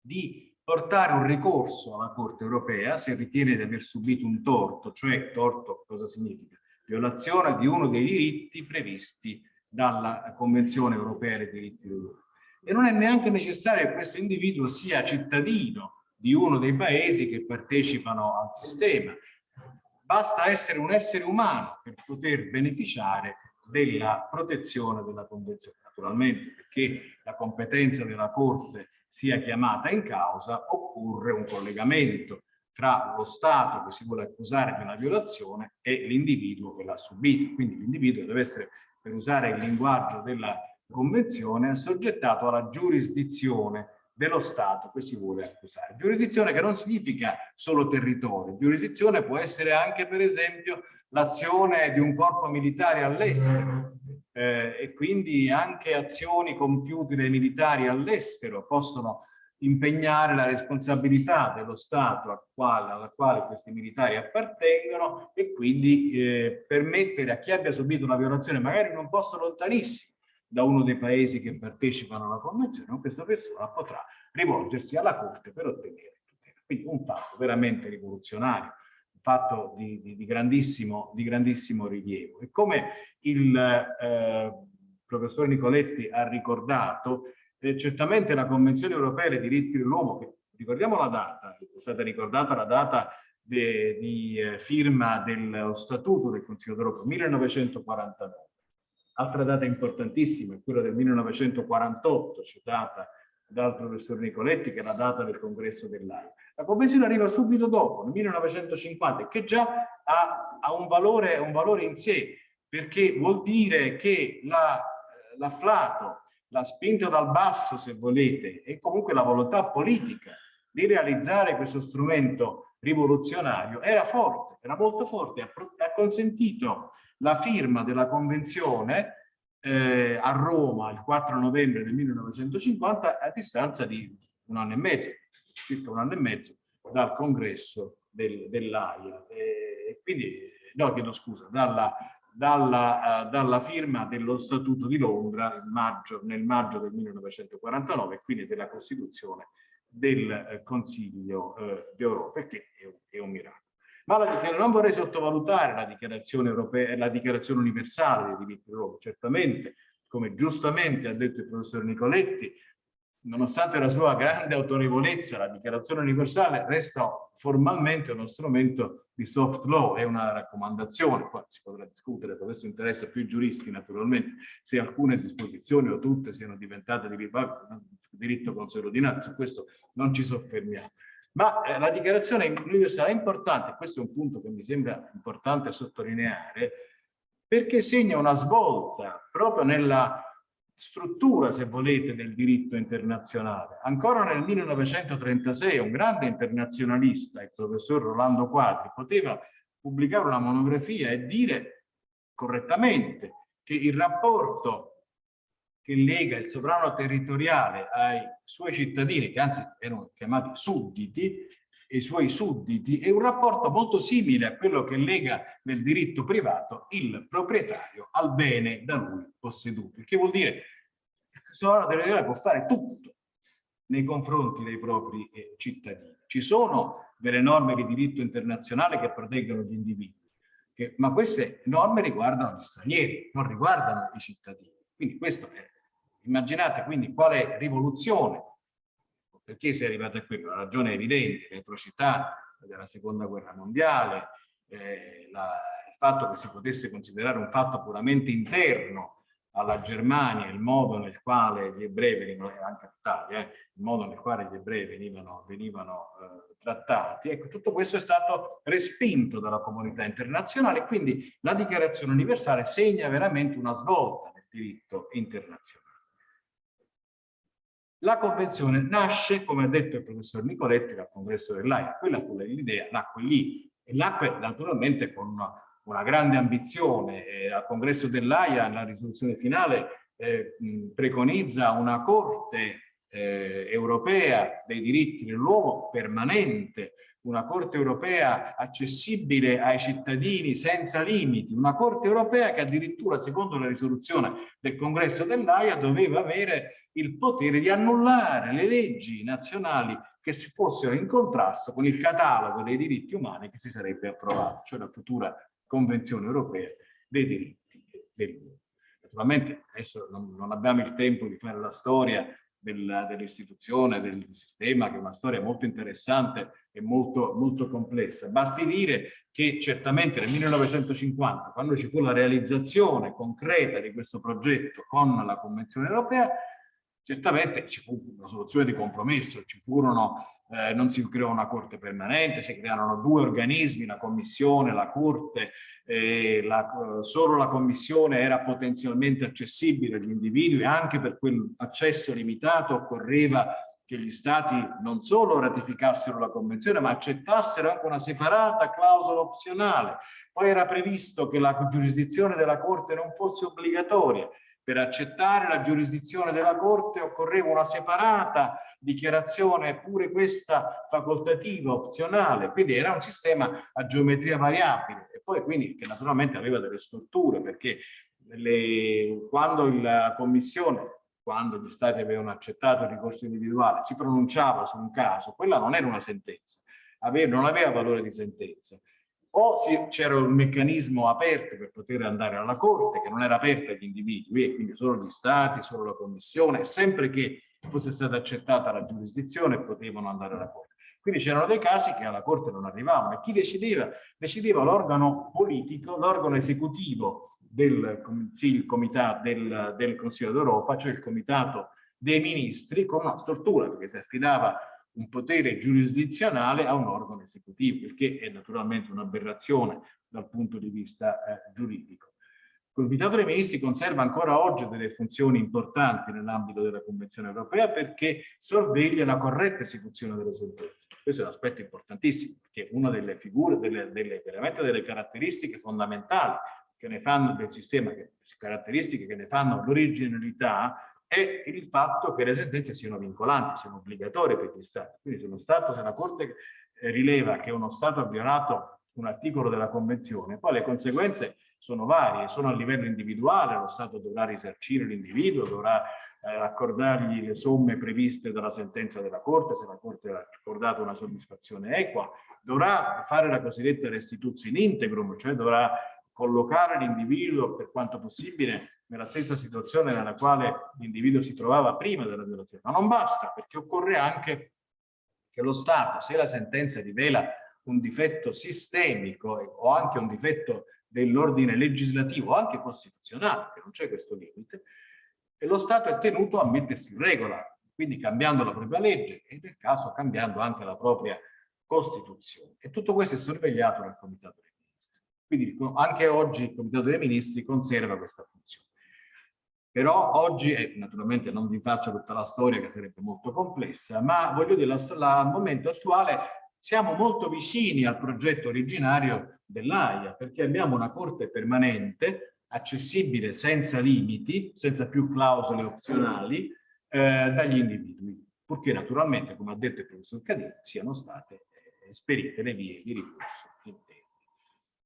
di portare un ricorso alla Corte europea se ritiene di aver subito un torto, cioè torto cosa significa? Violazione di uno dei diritti previsti dalla Convenzione europea dei diritti dell'uomo. E non è neanche necessario che questo individuo sia cittadino di uno dei paesi che partecipano al sistema. Basta essere un essere umano per poter beneficiare della protezione della Convenzione. Naturalmente perché la competenza della Corte sia chiamata in causa occorre un collegamento tra lo Stato che si vuole accusare di una violazione e l'individuo che l'ha subita. Quindi l'individuo deve essere, per usare il linguaggio della Convenzione, assoggettato alla giurisdizione dello Stato che si vuole accusare. Giurisdizione che non significa solo territorio, giurisdizione può essere anche per esempio l'azione di un corpo militare all'estero eh, e quindi anche azioni compiute dai militari all'estero possono impegnare la responsabilità dello Stato al quale, alla quale questi militari appartengono e quindi eh, permettere a chi abbia subito una violazione magari in un posto lontanissimo da uno dei paesi che partecipano alla convenzione, questa persona potrà rivolgersi alla Corte per ottenere tutela. Quindi un fatto veramente rivoluzionario fatto di, di, di, grandissimo, di grandissimo rilievo. E come il eh, professor Nicoletti ha ricordato, eh, certamente la Convenzione Europea dei diritti dell'uomo, ricordiamo la data, è stata ricordata la data de, di eh, firma dello Statuto del Consiglio d'Europa, 1949. Altra data importantissima è quella del 1948, citata dal professor Nicoletti, che è la data del congresso dell'AIA. La convenzione arriva subito dopo, nel 1950, che già ha, ha un, valore, un, valore, in sé, perché vuol dire che l'afflato, la, la spinta dal basso, se volete, e comunque la volontà politica di realizzare questo strumento rivoluzionario era forte, era molto forte, ha, consentito la firma della convenzione eh, a Roma il 4 novembre del 1950 a distanza di un anno e mezzo, circa un anno e mezzo dal congresso del, dell'AIA. Quindi, no, chiedo scusa, dalla, dalla, uh, dalla, firma dello Statuto di Londra maggio, nel maggio del 1949 e quindi della Costituzione del eh, Consiglio eh, d'Europa, perché è è un miracolo. Ma la, non vorrei sottovalutare la dichiarazione, europea, la dichiarazione universale dei diritti dell'uomo. Certamente, come giustamente ha detto il professor Nicoletti, nonostante la sua grande autorevolezza, la dichiarazione universale resta formalmente uno strumento di soft law, è una raccomandazione, poi si potrà discutere, questo interessa più i giuristi naturalmente, se alcune disposizioni o tutte siano diventate di diritto consuetudinario, su questo non ci soffermiamo. Ma eh, la dichiarazione universale è importante, questo è un punto che mi sembra importante sottolineare, perché segna una svolta proprio nella struttura, se volete, del diritto internazionale. Ancora nel 1936 un grande internazionalista, il professor Rolando Quadri, poteva pubblicare una monografia e dire correttamente che il rapporto che lega il sovrano territoriale ai suoi cittadini, che anzi erano chiamati sudditi, e i suoi sudditi, è un rapporto molto simile a quello che lega nel diritto privato il proprietario al bene da lui posseduto, il che vuol dire che il sovrano territoriale può fare tutto nei confronti dei propri eh, cittadini. Ci sono delle norme di diritto internazionale che proteggono gli individui, che, ma queste norme riguardano gli stranieri, non riguardano i cittadini. Quindi questo è Immaginate quindi quale rivoluzione, perché si è arrivato a quello? La ragione evidente, le atrocità della seconda guerra mondiale, eh, la, il fatto che si potesse considerare un fatto puramente interno alla Germania, il modo nel quale gli ebrei venivano, anche all'Italia, eh, il modo nel quale gli ebrei venivano, venivano eh, trattati, ecco, tutto questo è stato respinto dalla comunità internazionale, quindi la dichiarazione universale segna veramente una svolta nel diritto internazionale. La convenzione nasce, come ha detto il professor Nicoletti, dal congresso dell'AIA, quella fu l'idea, nacque lì, e nacque naturalmente con una, una grande ambizione. Eh, al congresso dell'AIA, la risoluzione finale, eh, preconizza una corte eh, europea dei diritti dell'uomo permanente, una corte europea accessibile ai cittadini senza limiti, una corte europea che addirittura secondo la risoluzione del congresso dell'AIA doveva avere il potere di annullare le leggi nazionali che si fossero in contrasto con il catalogo dei diritti umani che si sarebbe approvato, cioè la futura Convenzione europea dei diritti dell'uomo. Naturalmente adesso non, abbiamo il tempo di fare la storia dell'istituzione, del, sistema, che è una storia molto interessante e molto, molto complessa. Basti dire che certamente nel 1950, quando ci fu la realizzazione concreta di questo progetto con la Convenzione europea, Certamente ci fu una soluzione di compromesso, ci furono, eh, non si creò una corte permanente, si crearono due organismi, la commissione, la corte, eh, la, solo la commissione era potenzialmente accessibile agli individui, anche per quell'accesso limitato occorreva che gli stati non solo ratificassero la convenzione ma accettassero anche una separata clausola opzionale. Poi era previsto che la giurisdizione della Corte non fosse obbligatoria, per accettare la giurisdizione della Corte occorreva una separata dichiarazione, pure questa facoltativa, opzionale, quindi era un sistema a geometria variabile. E poi quindi che naturalmente aveva delle strutture perché le, quando la Commissione, quando gli Stati avevano accettato il ricorso individuale, si pronunciava su un caso, quella non era una sentenza, aveva, non aveva valore di sentenza, o c'era un meccanismo aperto per poter andare alla Corte, che non era aperto agli individui, e quindi solo gli Stati, solo la Commissione, sempre che fosse stata accettata la giurisdizione potevano andare alla Corte. Quindi c'erano dei casi che alla Corte non arrivavano e chi decideva? Decideva l'organo politico, l'organo esecutivo del, comitato, del, del Consiglio d'Europa, cioè il Comitato dei Ministri, con una struttura, perché si affidava un potere giurisdizionale a un organo esecutivo, il che è naturalmente un'aberrazione dal punto di vista eh, giuridico. Comitato dei Ministri conserva ancora oggi delle funzioni importanti nell'ambito della Convenzione europea perché sorveglia la corretta esecuzione delle sentenze. Questo è un aspetto importantissimo, perché una delle figure, delle, delle, veramente delle caratteristiche fondamentali che ne fanno del sistema, che, caratteristiche che ne fanno l'originalità, è il fatto che le sentenze siano vincolanti, siano obbligatorie per gli Stati. Quindi se uno Stato, se la Corte eh, rileva che uno Stato ha violato un articolo della Convenzione, poi le conseguenze sono varie, sono a livello individuale, lo Stato dovrà risarcire l'individuo, dovrà eh, accordargli le somme previste dalla sentenza della Corte, se la Corte ha accordato una soddisfazione equa, dovrà fare la cosiddetta restituzione integrum, cioè dovrà collocare l'individuo per quanto possibile nella stessa situazione nella quale l'individuo si trovava prima della violazione. Ma non basta, perché occorre anche che lo Stato, se la sentenza rivela un difetto sistemico o anche un difetto dell'ordine legislativo, anche costituzionale, che non c'è questo limite, e lo Stato è tenuto a mettersi in regola, quindi cambiando la propria legge e nel caso cambiando anche la propria Costituzione. E tutto questo è sorvegliato dal Comitato dei Ministri. Quindi anche oggi il Comitato dei Ministri conserva questa funzione. Però oggi, e naturalmente non vi faccio tutta la storia che sarebbe molto complessa, ma voglio dire, al momento attuale siamo molto vicini al progetto originario dell'AIA, perché abbiamo una corte permanente accessibile senza limiti, senza più clausole opzionali eh, dagli individui, purché naturalmente, come ha detto il professor Cadini, siano state eh, esperite le vie di ricorso.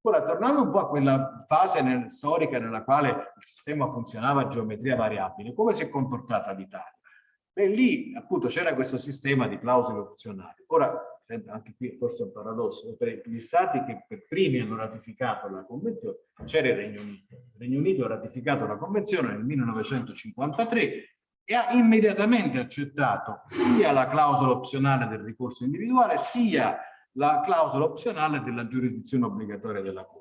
Ora, tornando un po' a quella fase nel, storica nella quale il sistema funzionava a geometria variabile, come si è comportata l'Italia? Beh, lì appunto c'era questo sistema di clausole opzionali. Ora, anche qui forse è un paradosso, per gli stati che per primi hanno ratificato la convenzione c'era il Regno Unito. Il Regno Unito ha ratificato la convenzione nel 1953 e ha immediatamente accettato sia la clausola opzionale del ricorso individuale sia la clausola opzionale della giurisdizione obbligatoria della Corte.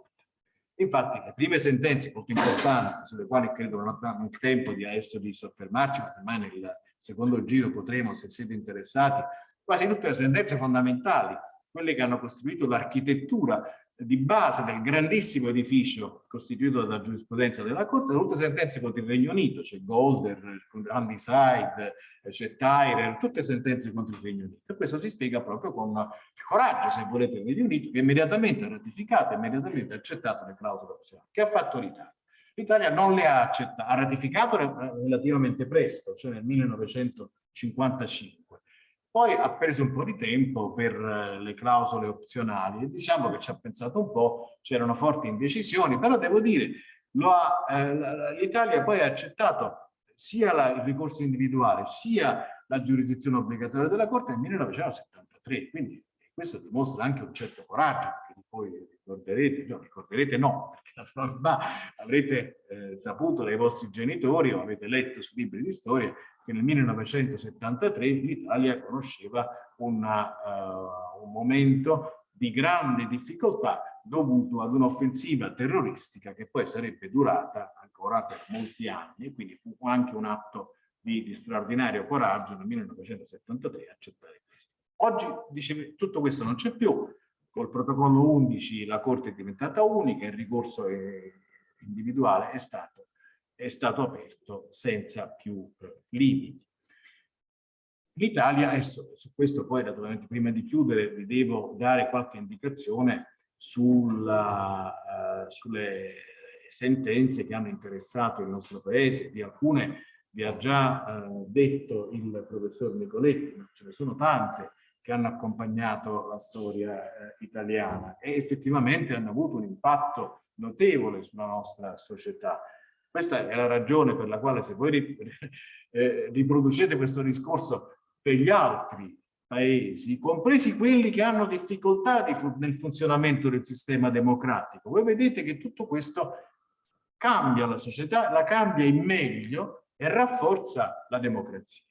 Infatti le prime sentenze molto importanti, sulle quali credo non abbiamo il tempo di adesso di soffermarci, ma semmai nel secondo giro potremo, se siete interessati, quasi tutte le sentenze fondamentali, quelle che hanno costruito l'architettura di base del grandissimo edificio costituito dalla giurisprudenza della Corte, sono tutte sentenze contro il Regno Unito, c'è Golder, Handyside, c'è Tyrer, tutte sentenze contro il Regno Unito. E questo si spiega proprio con il coraggio, se volete, del Regno Unito, che immediatamente ha ratificato, immediatamente ha accettato le clausole opzionali. Che ha fatto l'Italia? L'Italia non le ha accettate, ha ratificato relativamente presto, cioè nel 1955 poi ha preso un po' di tempo per eh, le clausole opzionali e diciamo che ci ha pensato un po', c'erano forti indecisioni, però devo dire, eh, l'Italia poi ha accettato sia la, il ricorso individuale sia la giurisdizione obbligatoria della Corte nel 1973, quindi questo dimostra anche un certo coraggio, perché poi ricorderete, no, ricorderete no, perché naturalmente avrete eh, saputo dai vostri genitori o avete letto su libri di storia che nel 1973 l'Italia conosceva una, uh, un momento di grande difficoltà dovuto ad un'offensiva terroristica che poi sarebbe durata ancora per molti anni e quindi fu anche un atto di, di straordinario coraggio nel 1973 accettare questo. Oggi dice, tutto questo non c'è più, col protocollo 11 la Corte è diventata unica, il ricorso individuale è stato è stato aperto senza più eh, limiti. L'Italia, su questo poi naturalmente prima di chiudere vi devo dare qualche indicazione sulla, uh, sulle sentenze che hanno interessato il nostro paese, di alcune vi ha già uh, detto il professor Nicoletti, ma ce ne sono tante che hanno accompagnato la storia uh, italiana e effettivamente hanno avuto un impatto notevole sulla nostra società. Questa è la ragione per la quale se voi eh, riproducete questo discorso per gli altri paesi, compresi quelli che hanno difficoltà nel funzionamento del sistema democratico, voi vedete che tutto questo cambia la società, la cambia in meglio e rafforza la democrazia.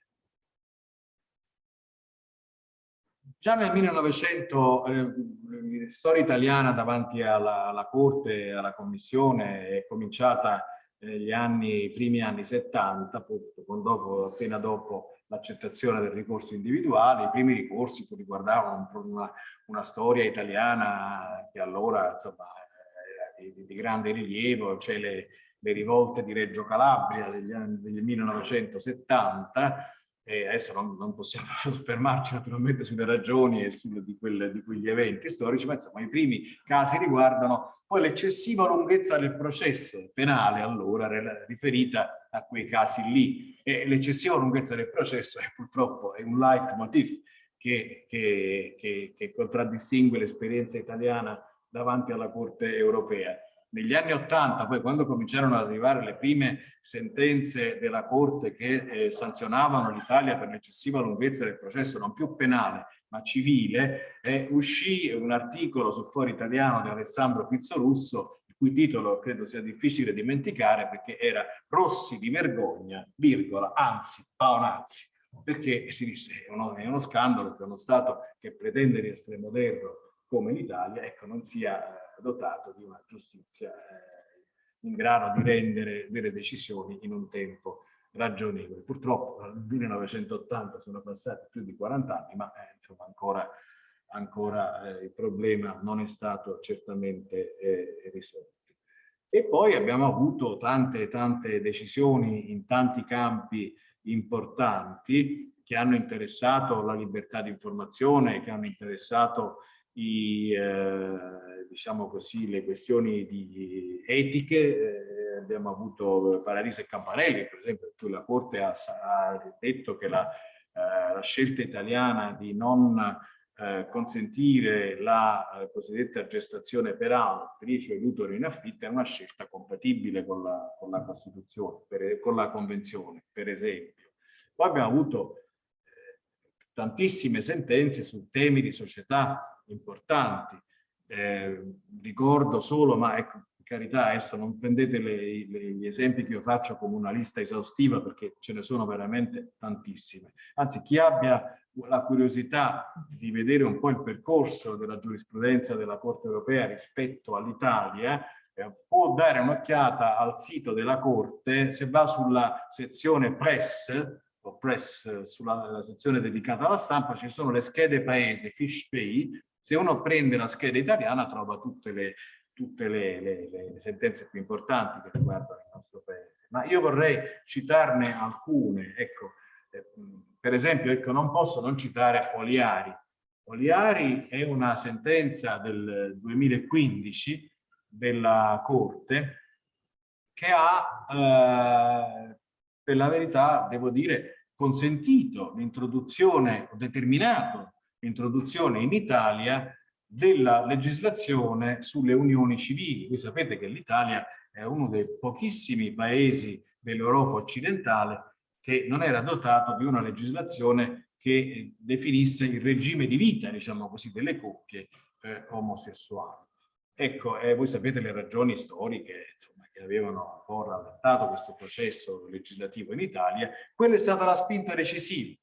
Già nel 1900, eh, storia italiana davanti alla, alla Corte, alla Commissione, è cominciata negli anni, i primi anni 70, appunto, dopo, appena dopo l'accettazione del ricorso individuale, i primi ricorsi riguardavano una, una storia italiana che allora insomma, era di, di grande rilievo, cioè le, le rivolte di Reggio Calabria degli anni del 1970, e adesso non, non, possiamo soffermarci naturalmente sulle ragioni e sulle, di, quelle, di quegli eventi storici, ma insomma i primi casi riguardano poi l'eccessiva lunghezza del processo penale allora riferita a quei casi lì. E l'eccessiva lunghezza del processo è purtroppo è un leitmotiv che, che, che, che contraddistingue l'esperienza italiana davanti alla Corte europea negli anni Ottanta, poi quando cominciarono ad arrivare le prime sentenze della Corte che eh, sanzionavano l'Italia per l'eccessiva lunghezza del processo, non più penale ma civile, eh, uscì un articolo su Foro Italiano di Alessandro Pizzorusso, il cui titolo credo sia difficile dimenticare perché era Rossi di vergogna, virgola, anzi, paonazzi, perché si disse è uno, è uno scandalo che uno Stato che pretende di essere moderno come l'Italia, ecco, non sia dotato di una giustizia eh, in grado di rendere delle decisioni in un tempo ragionevole. Purtroppo dal 1980 sono passati più di 40 anni, ma eh, insomma ancora, ancora eh, il problema non è stato certamente eh, risolto. E poi abbiamo avuto tante tante decisioni in tanti campi importanti che hanno interessato la libertà di informazione, che hanno interessato i, eh, diciamo così, le questioni di etiche, eh, abbiamo avuto Paradiso e Campanelli, per esempio, in cui la Corte ha, ha detto che la, eh, la, scelta italiana di non eh, consentire la eh, cosiddetta gestazione per altri, cioè l'utero in affitto, è una scelta compatibile con la, con la Costituzione, per, con la Convenzione, per esempio. Poi abbiamo avuto eh, tantissime sentenze su temi di società importanti. Eh, ricordo solo, ma ecco, carità, adesso non prendete le, le, gli esempi che io faccio come una lista esaustiva perché ce ne sono veramente tantissime. Anzi, chi abbia la curiosità di vedere un po' il percorso della giurisprudenza della Corte europea rispetto all'Italia, eh, può dare un'occhiata al sito della Corte, se va sulla sezione press, o press sulla sezione dedicata alla stampa, ci sono le schede paese, fish pay, se uno prende la scheda italiana trova tutte le, tutte le, le, le, sentenze più importanti che riguardano il nostro paese. Ma io vorrei citarne alcune. Ecco, eh, per esempio, ecco, non posso non citare Oliari. Oliari è una sentenza del 2015 della Corte che ha, eh, per la verità, devo dire, consentito l'introduzione, determinato introduzione in Italia della legislazione sulle unioni civili. Voi sapete che l'Italia è uno dei pochissimi paesi dell'Europa occidentale che non era dotato di una legislazione che definisse il regime di vita, diciamo così, delle coppie eh, omosessuali. Ecco, eh, voi sapete le ragioni storiche insomma, che avevano un po' rallentato questo processo legislativo in Italia, quella è stata la spinta decisiva.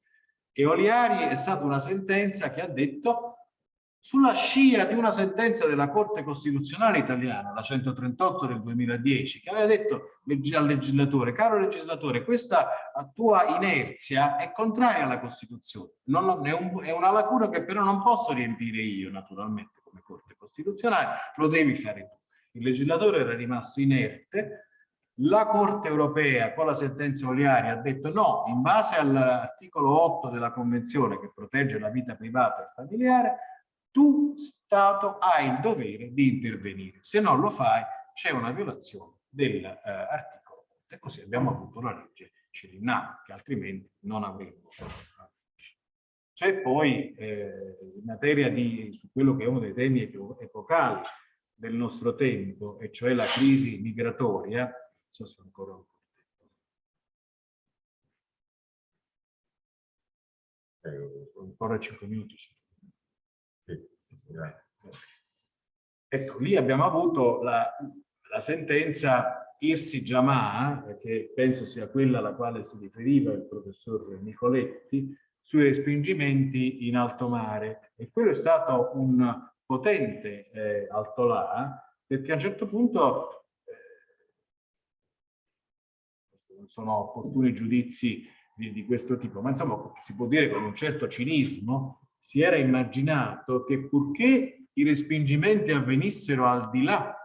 E Oliari è stata una sentenza che ha detto sulla scia di una sentenza della Corte Costituzionale italiana, la 138 del 2010, che aveva detto al legislatore, caro legislatore, questa tua inerzia è contraria alla Costituzione, non, è, un, è una lacuna che però non posso riempire io, naturalmente, come Corte Costituzionale, lo devi fare tu. Il legislatore era rimasto inerte, la Corte europea con la sentenza Oliari ha detto no, in base all'articolo 8 della Convenzione che protegge la vita privata e familiare, tu Stato hai il dovere di intervenire. Se non lo fai c'è una violazione dell'articolo eh, 8 e così abbiamo avuto la legge Cirinna che altrimenti non avremmo. C'è poi eh, in materia di, su quello che è uno dei temi epocali del nostro tempo, e cioè la crisi migratoria, so se ancora un po' eh, ancora 5 minuti. Ecco, lì abbiamo avuto la, la sentenza Irsi Jamaa, che penso sia quella alla quale si riferiva il professor Nicoletti, sui respingimenti in alto mare. E quello è stato un potente eh, altolà, perché a un certo punto non sono opportuni giudizi di, di questo tipo, ma insomma si può dire con un certo cinismo, si era immaginato che purché i respingimenti avvenissero al di là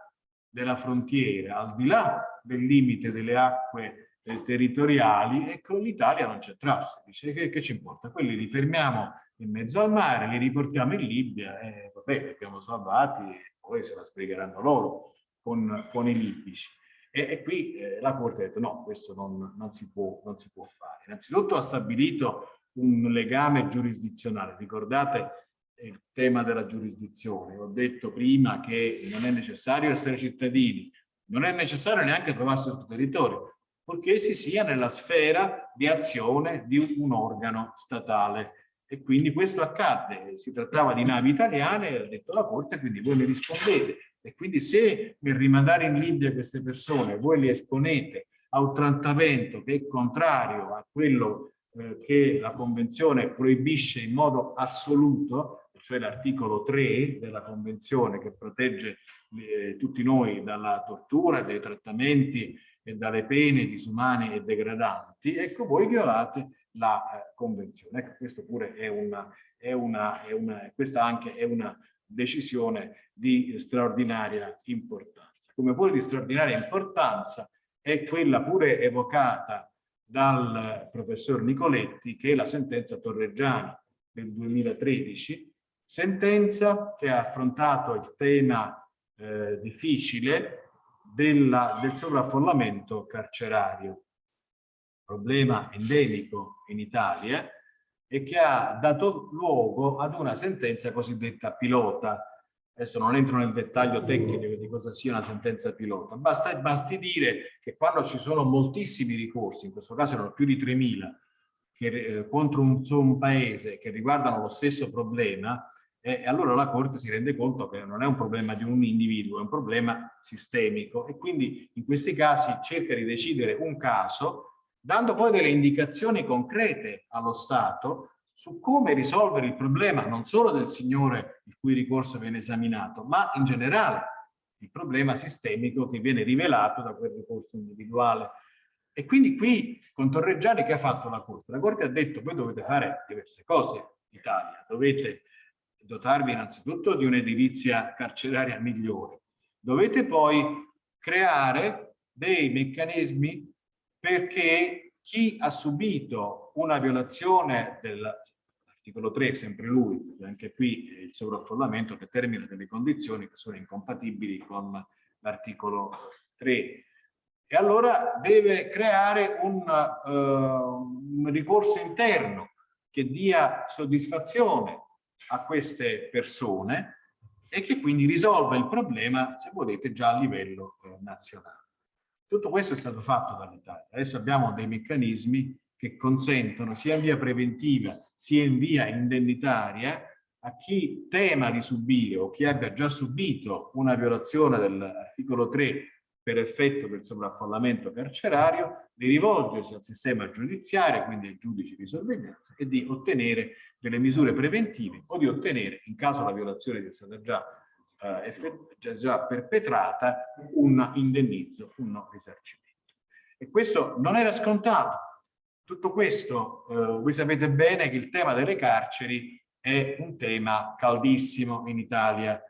della frontiera, al di là del limite delle acque eh, territoriali e con l'Italia non c'entrasse. Dice che, che ci importa? Quelli li fermiamo in mezzo al mare, li riportiamo in Libia e vabbè, li abbiamo salvati e poi se la spiegheranno loro con, con i libici. E, e qui eh, la Corte ha detto no, questo non, non, si può, non si può fare. Innanzitutto ha stabilito un legame giurisdizionale. Ricordate il tema della giurisdizione. Ho detto prima che non è necessario essere cittadini, non è necessario neanche trovarsi sul territorio, purché si sia nella sfera di azione di un organo statale. E quindi questo accadde, si trattava di navi italiane, ha detto la Corte, quindi voi mi rispondete, e quindi se nel rimandare in Libia queste persone voi le esponete a un trattamento che è contrario a quello eh, che la Convenzione proibisce in modo assoluto, cioè l'articolo 3 della Convenzione che protegge eh, tutti noi dalla tortura, dai trattamenti e dalle pene disumane e degradanti, ecco voi violate la eh, Convenzione. Ecco, questo pure è una, è una, è una, questa anche è una decisione di straordinaria importanza. Come pure di straordinaria importanza è quella pure evocata dal professor Nicoletti, che è la sentenza Torreggiani del 2013, sentenza che ha affrontato il tema eh, difficile della, del sovraffollamento carcerario, problema endemico in Italia, e che ha dato luogo ad una sentenza cosiddetta pilota. Adesso non entro nel dettaglio tecnico di cosa sia una sentenza pilota, basta, basti dire che quando ci sono moltissimi ricorsi, in questo caso erano più di 3.000, eh, contro un, un paese che riguardano lo stesso problema, e allora la Corte si rende conto che non è un problema di un individuo, è un problema sistemico. E quindi in questi casi cerca di decidere un caso dando poi delle indicazioni concrete allo Stato su come risolvere il problema non solo del signore il cui ricorso viene esaminato, ma in generale il problema sistemico che viene rivelato da quel ricorso individuale. E quindi qui con Torreggiani che ha fatto la Corte? La Corte ha detto voi dovete fare diverse cose Italia, dovete dotarvi innanzitutto di un'edilizia carceraria migliore, dovete poi creare dei meccanismi perché chi ha subito una violazione dell'articolo 3, sempre lui, anche qui il sovraffollamento che termina delle condizioni che sono incompatibili con l'articolo 3. E allora deve creare un, uh, un ricorso interno che dia soddisfazione a queste persone e che quindi risolva il problema, se volete, già a livello eh, nazionale. Tutto questo è stato fatto dall'Italia. Adesso abbiamo dei meccanismi che consentono sia in via preventiva sia in via indennitaria a chi tema di subire o chi abbia già subito una violazione dell'articolo 3 per effetto del sovraffollamento carcerario, di rivolgersi al sistema giudiziario, quindi ai giudici di sorveglianza, e di ottenere delle misure preventive o di ottenere, in caso la violazione sia stata già eh, già perpetrata un indennizzo, un risarcimento. E questo non era scontato. Tutto questo, eh, voi sapete bene che il tema delle carceri è un tema caldissimo in Italia.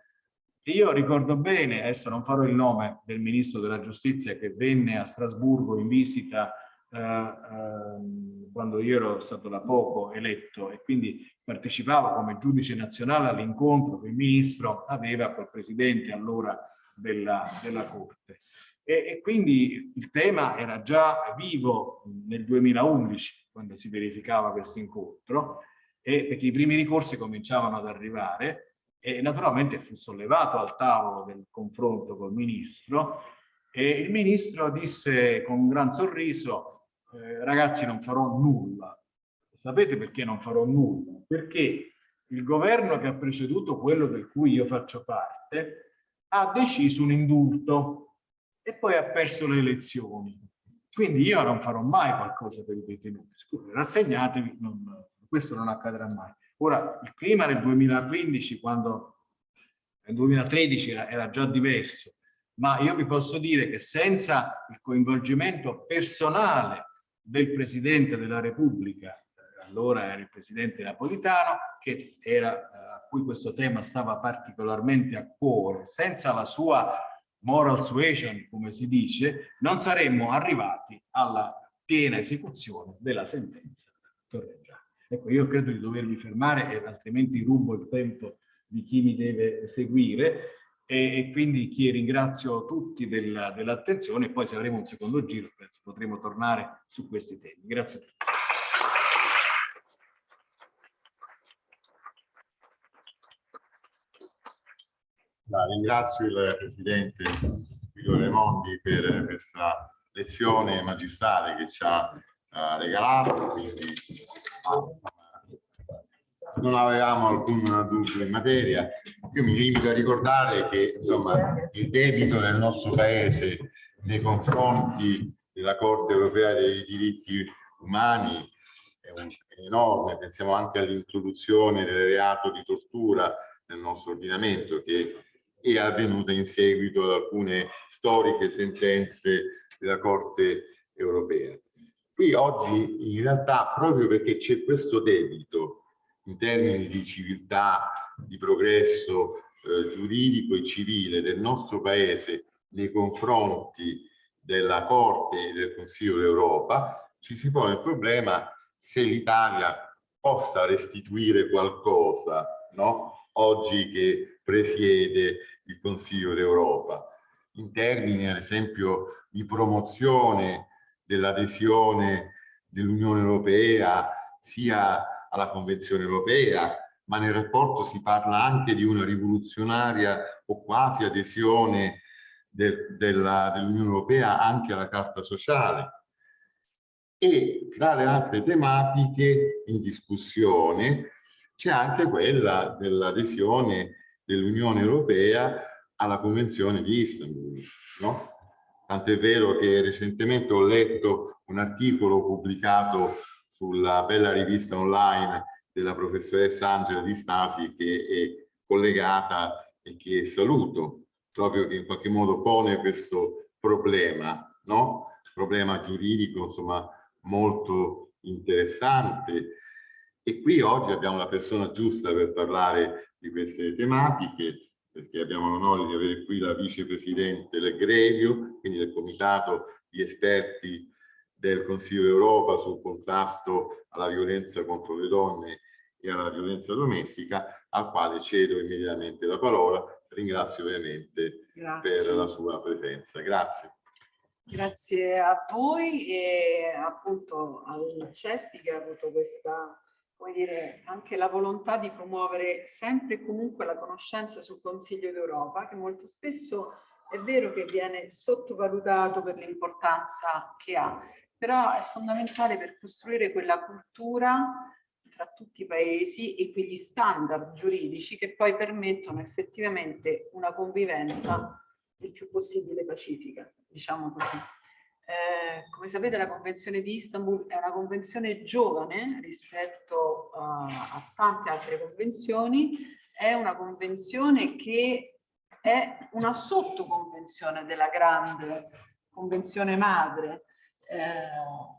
E io ricordo bene, adesso non farò il nome del Ministro della Giustizia che venne a Strasburgo in visita eh, eh, quando io ero stato da poco eletto e quindi partecipavo come giudice nazionale all'incontro che il ministro aveva col presidente allora della, della Corte. E, e, quindi il tema era già vivo nel 2011 quando si verificava questo incontro e perché i primi ricorsi cominciavano ad arrivare e naturalmente fu sollevato al tavolo del confronto col ministro e il ministro disse con un gran sorriso eh, ragazzi non farò nulla Sapete perché non farò nulla? Perché il governo che ha preceduto quello del cui io faccio parte ha deciso un indulto e poi ha perso le elezioni. Quindi io non farò mai qualcosa per i detenuti. Scusa, rassegnatevi, non, questo non accadrà mai. Ora, il clima nel 2015, quando nel 2013 era, era già diverso, ma io vi posso dire che senza il coinvolgimento personale del Presidente della Repubblica allora era il presidente Napolitano, che era, eh, a cui questo tema stava particolarmente a cuore. Senza la sua moral suasion, come si dice, non saremmo arrivati alla piena esecuzione della sentenza Torreggiani. Ecco, io credo di dovermi fermare, altrimenti rubo il tempo di chi mi deve seguire, e, e quindi chi ringrazio tutti dell'attenzione, dell e poi se avremo un secondo giro penso potremo tornare su questi temi. Grazie a tutti. Ringrazio il Presidente Guido Raimondi per questa lezione magistrale che ci ha uh, regalato, quindi non avevamo alcun dubbio in materia. Io mi limito a ricordare che insomma, il debito del nostro Paese nei confronti della Corte Europea dei diritti umani è, è enorme, pensiamo anche all'introduzione del reato di tortura nel nostro ordinamento che è avvenuta in seguito ad alcune storiche sentenze della Corte europea. Qui oggi in realtà proprio perché c'è questo debito in termini di civiltà, di progresso eh, giuridico e civile del nostro Paese nei confronti della Corte e del Consiglio d'Europa, ci si pone il problema se l'Italia possa restituire qualcosa, no? oggi che presiede il Consiglio d'Europa, in termini ad esempio di promozione dell'adesione dell'Unione Europea sia alla Convenzione Europea, ma nel rapporto si parla anche di una rivoluzionaria o quasi adesione del, dell'Unione Europea anche alla Carta Sociale. E tra le altre tematiche in discussione c'è anche quella dell'adesione dell'Unione Europea alla Convenzione di Istanbul. No? Tant'è vero che recentemente ho letto un articolo pubblicato sulla bella rivista online della professoressa Angela Di Stasi che è collegata e che saluto, proprio che in qualche modo pone questo problema, no? problema giuridico insomma molto interessante e qui oggi abbiamo la persona giusta per parlare di queste tematiche, perché abbiamo l'onore di avere qui la vicepresidente Legrevio, quindi del comitato di esperti del Consiglio d'Europa sul contrasto alla violenza contro le donne e alla violenza domestica, al quale cedo immediatamente la parola. Ringrazio ovviamente per la sua presenza. Grazie. Grazie a voi e appunto al CESPI che ha avuto questa come dire, anche la volontà di promuovere sempre e comunque la conoscenza sul Consiglio d'Europa, che molto spesso è vero che viene sottovalutato per l'importanza che ha, però è fondamentale per costruire quella cultura tra tutti i paesi e quegli standard giuridici che poi permettono effettivamente una convivenza il più possibile pacifica, diciamo così. Eh, come sapete la Convenzione di Istanbul è una convenzione giovane rispetto uh, a tante altre convenzioni, è una convenzione che è una sottoconvenzione della grande convenzione madre,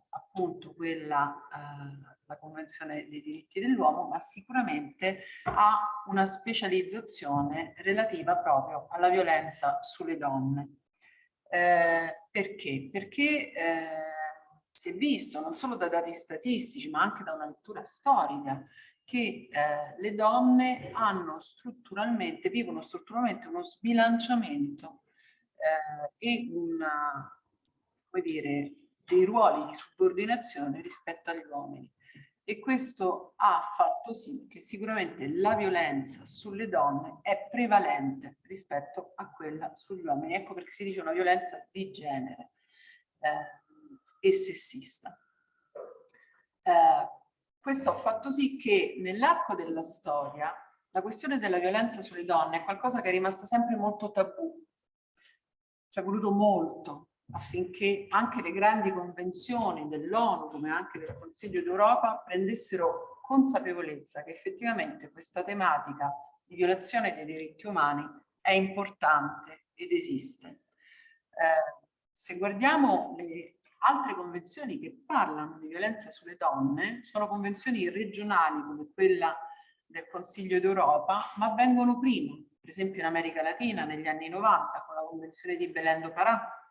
appunto quella, eh, la Convenzione dei diritti dell'uomo, ma sicuramente ha una specializzazione relativa proprio alla violenza sulle donne. Eh, perché? Perché eh, si è visto non solo da dati statistici ma anche da una lettura storica che eh, le donne hanno strutturalmente, vivono strutturalmente uno sbilanciamento eh, e una, come dire, dei ruoli di subordinazione rispetto agli uomini e questo ha fatto sì che sicuramente la violenza sulle donne è prevalente rispetto a quella sugli uomini. Ecco perché si dice una violenza di genere eh, e sessista. Eh, questo ha fatto sì che nell'arco della storia la questione della violenza sulle donne è qualcosa che è rimasto sempre molto tabù. Ci è voluto molto affinché anche le grandi convenzioni dell'ONU come anche del Consiglio d'Europa prendessero consapevolezza che effettivamente questa tematica di violazione dei diritti umani è importante ed esiste. Eh, se guardiamo le altre convenzioni che parlano di violenza sulle donne, sono convenzioni regionali come quella del Consiglio d'Europa, ma vengono prima, per esempio in America Latina negli anni 90 con la convenzione di Belém do Pará,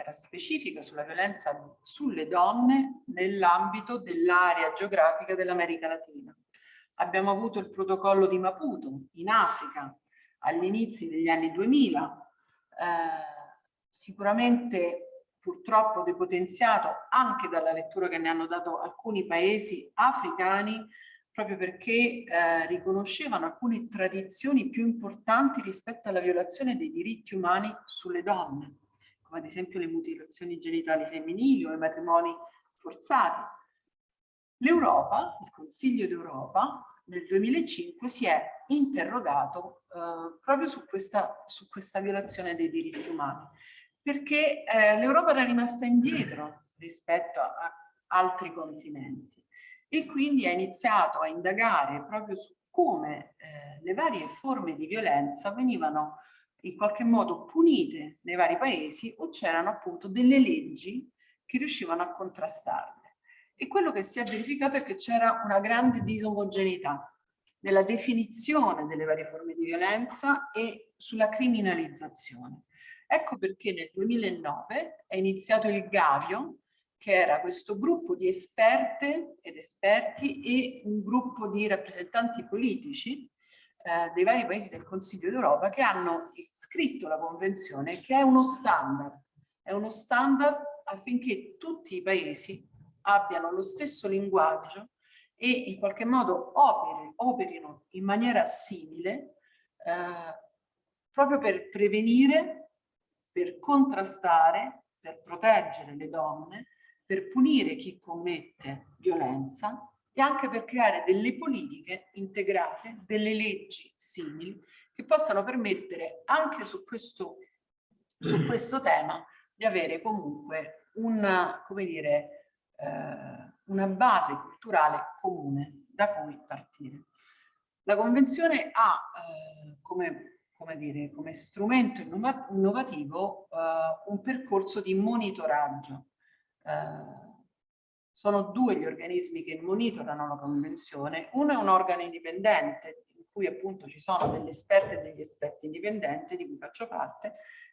era specifica sulla violenza sulle donne nell'ambito dell'area geografica dell'America Latina. Abbiamo avuto il protocollo di Maputo in Africa all'inizio degli anni 2000, eh, sicuramente purtroppo depotenziato anche dalla lettura che ne hanno dato alcuni paesi africani proprio perché eh, riconoscevano alcune tradizioni più importanti rispetto alla violazione dei diritti umani sulle donne, come ad esempio le mutilazioni genitali femminili o i matrimoni forzati. L'Europa, il Consiglio d'Europa, nel 2005 si è interrogato eh, proprio su questa, su questa, violazione dei diritti umani, perché eh, l'Europa era rimasta indietro rispetto a, altri continenti e quindi ha iniziato a indagare proprio su come eh, le varie forme di violenza venivano in qualche modo punite nei vari paesi o c'erano appunto delle leggi che riuscivano a contrastarle. E quello che si è verificato è che c'era una grande disomogeneità nella definizione delle varie forme di violenza e sulla criminalizzazione. Ecco perché nel 2009 è iniziato il Gavio, che era questo gruppo di esperte ed esperti e un gruppo di rappresentanti politici eh, dei vari paesi del Consiglio d'Europa che hanno scritto la convenzione che è uno standard, è uno standard affinché tutti i paesi abbiano lo stesso linguaggio e in qualche modo operi, operino in maniera simile eh, proprio per prevenire, per contrastare, per proteggere le donne per punire chi commette violenza e anche per creare delle politiche integrate, delle leggi simili che possano permettere anche su questo, su questo tema di avere comunque una, come dire, eh, una base culturale comune da cui partire. La Convenzione ha eh, come, come, dire, come strumento innovativo eh, un percorso di monitoraggio eh, sono due gli organismi che monitorano la convenzione. Uno è un organo indipendente, in cui appunto ci sono degli esperti e degli esperti indipendenti, di cui faccio parte,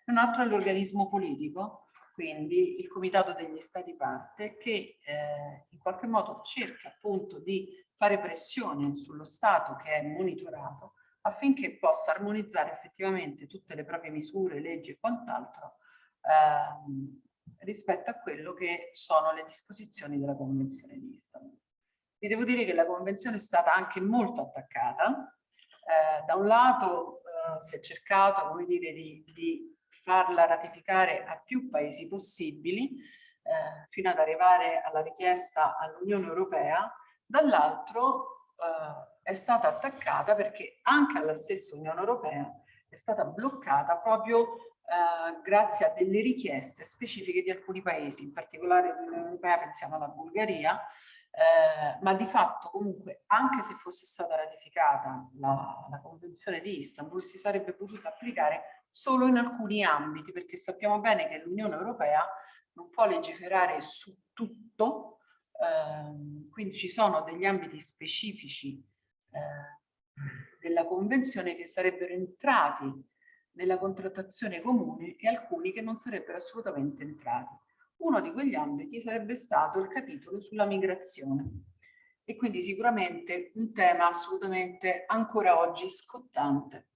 e un altro è l'organismo politico, quindi il Comitato degli Stati parte, che eh, in qualche modo cerca appunto di fare pressione sullo Stato che è monitorato affinché possa armonizzare effettivamente tutte le proprie misure, leggi e quant'altro ehm, rispetto a quello che sono le disposizioni della Convenzione di Istanbul. Vi devo dire che la Convenzione è stata anche molto attaccata. Eh, da un lato eh, si è cercato come dire, di, di, farla ratificare a più paesi possibili eh, fino ad arrivare alla richiesta all'Unione Europea, dall'altro eh, è stata attaccata perché anche alla stessa Unione Europea è stata bloccata proprio eh, grazie a delle richieste specifiche di alcuni paesi, in particolare dell'Unione Europea, pensiamo alla Bulgaria, eh, ma di fatto comunque anche se fosse stata ratificata la, la Convenzione di Istanbul si sarebbe potuta applicare solo in alcuni ambiti, perché sappiamo bene che l'Unione Europea non può legiferare su tutto, eh, quindi ci sono degli ambiti specifici eh, della Convenzione che sarebbero entrati nella contrattazione comune e alcuni che non sarebbero assolutamente entrati. Uno di quegli ambiti sarebbe stato il capitolo sulla migrazione e quindi sicuramente un tema assolutamente ancora oggi scottante.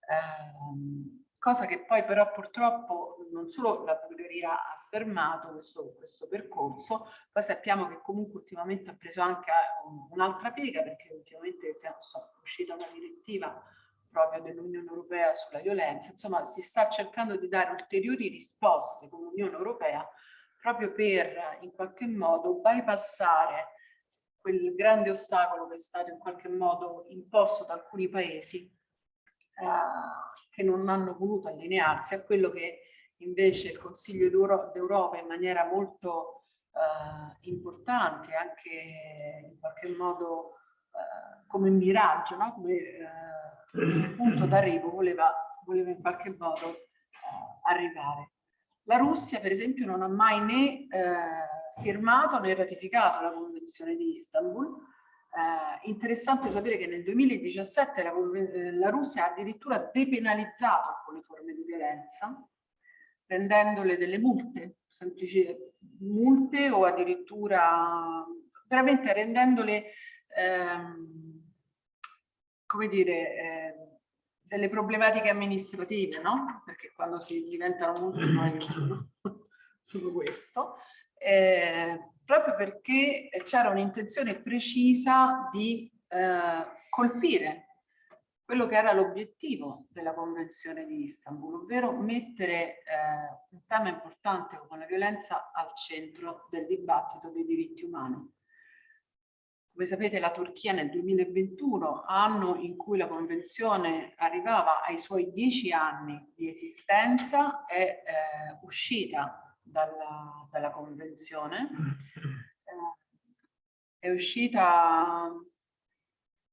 Eh, cosa che poi però purtroppo non solo la Bulgaria ha fermato questo, questo percorso, poi sappiamo che comunque ultimamente ha preso anche un'altra piega perché ultimamente è uscita una direttiva proprio dell'Unione Europea sulla violenza, insomma si sta cercando di dare ulteriori risposte come Unione Europea proprio per in qualche modo bypassare quel grande ostacolo che è stato in qualche modo imposto da alcuni paesi eh, che non hanno voluto allinearsi a quello che invece il Consiglio d'Europa in maniera molto eh, importante, anche in qualche modo eh, come miraggio, no? come eh, il punto d'arrivo voleva, voleva in qualche modo eh, arrivare. La Russia, per esempio, non ha mai né eh, firmato né ratificato la Convenzione di Istanbul. Eh, interessante sapere che nel 2017 la, eh, la Russia ha addirittura depenalizzato alcune forme di violenza, rendendole delle multe, semplici multe o addirittura veramente rendendole ehm, come dire eh, delle problematiche amministrative, no? Perché quando si diventano multe poi sono, sono questo, eh, proprio perché c'era un'intenzione precisa di eh, colpire quello che era l'obiettivo della Convenzione di Istanbul, ovvero mettere eh, un tema importante come la violenza al centro del dibattito dei diritti umani. Come sapete la Turchia nel 2021, anno in cui la Convenzione arrivava ai suoi dieci anni di esistenza, è eh, uscita dalla, dalla Convenzione, eh, è uscita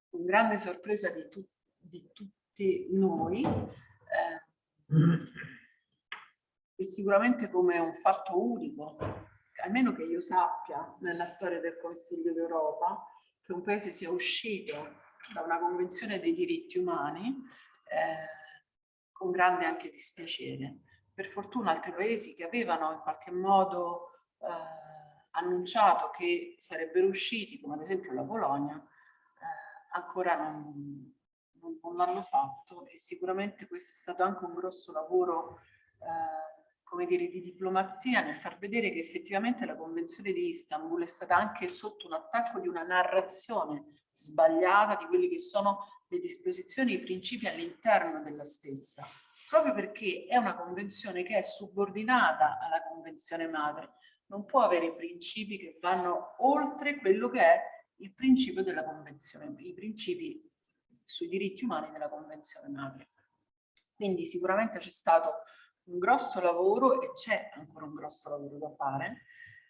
con grande sorpresa di tutti di tutti noi eh, e sicuramente come un fatto unico, almeno che io sappia nella storia del Consiglio d'Europa, che un paese sia uscito da una convenzione dei diritti umani eh, con grande anche dispiacere. Per fortuna altri paesi che avevano in qualche modo eh, annunciato che sarebbero usciti, come ad esempio la Polonia, eh, ancora non, non, non l'hanno fatto e sicuramente questo è stato anche un grosso lavoro eh, come dire, di diplomazia nel far vedere che effettivamente la Convenzione di Istanbul è stata anche sotto un attacco di una narrazione sbagliata di quelle che sono le disposizioni e i principi all'interno della stessa, proprio perché è una convenzione che è subordinata alla convenzione madre, non può avere principi che vanno oltre quello che è il principio della convenzione, i principi sui diritti umani della Convenzione Madre. Quindi sicuramente c'è stato un grosso lavoro e c'è ancora un grosso lavoro da fare,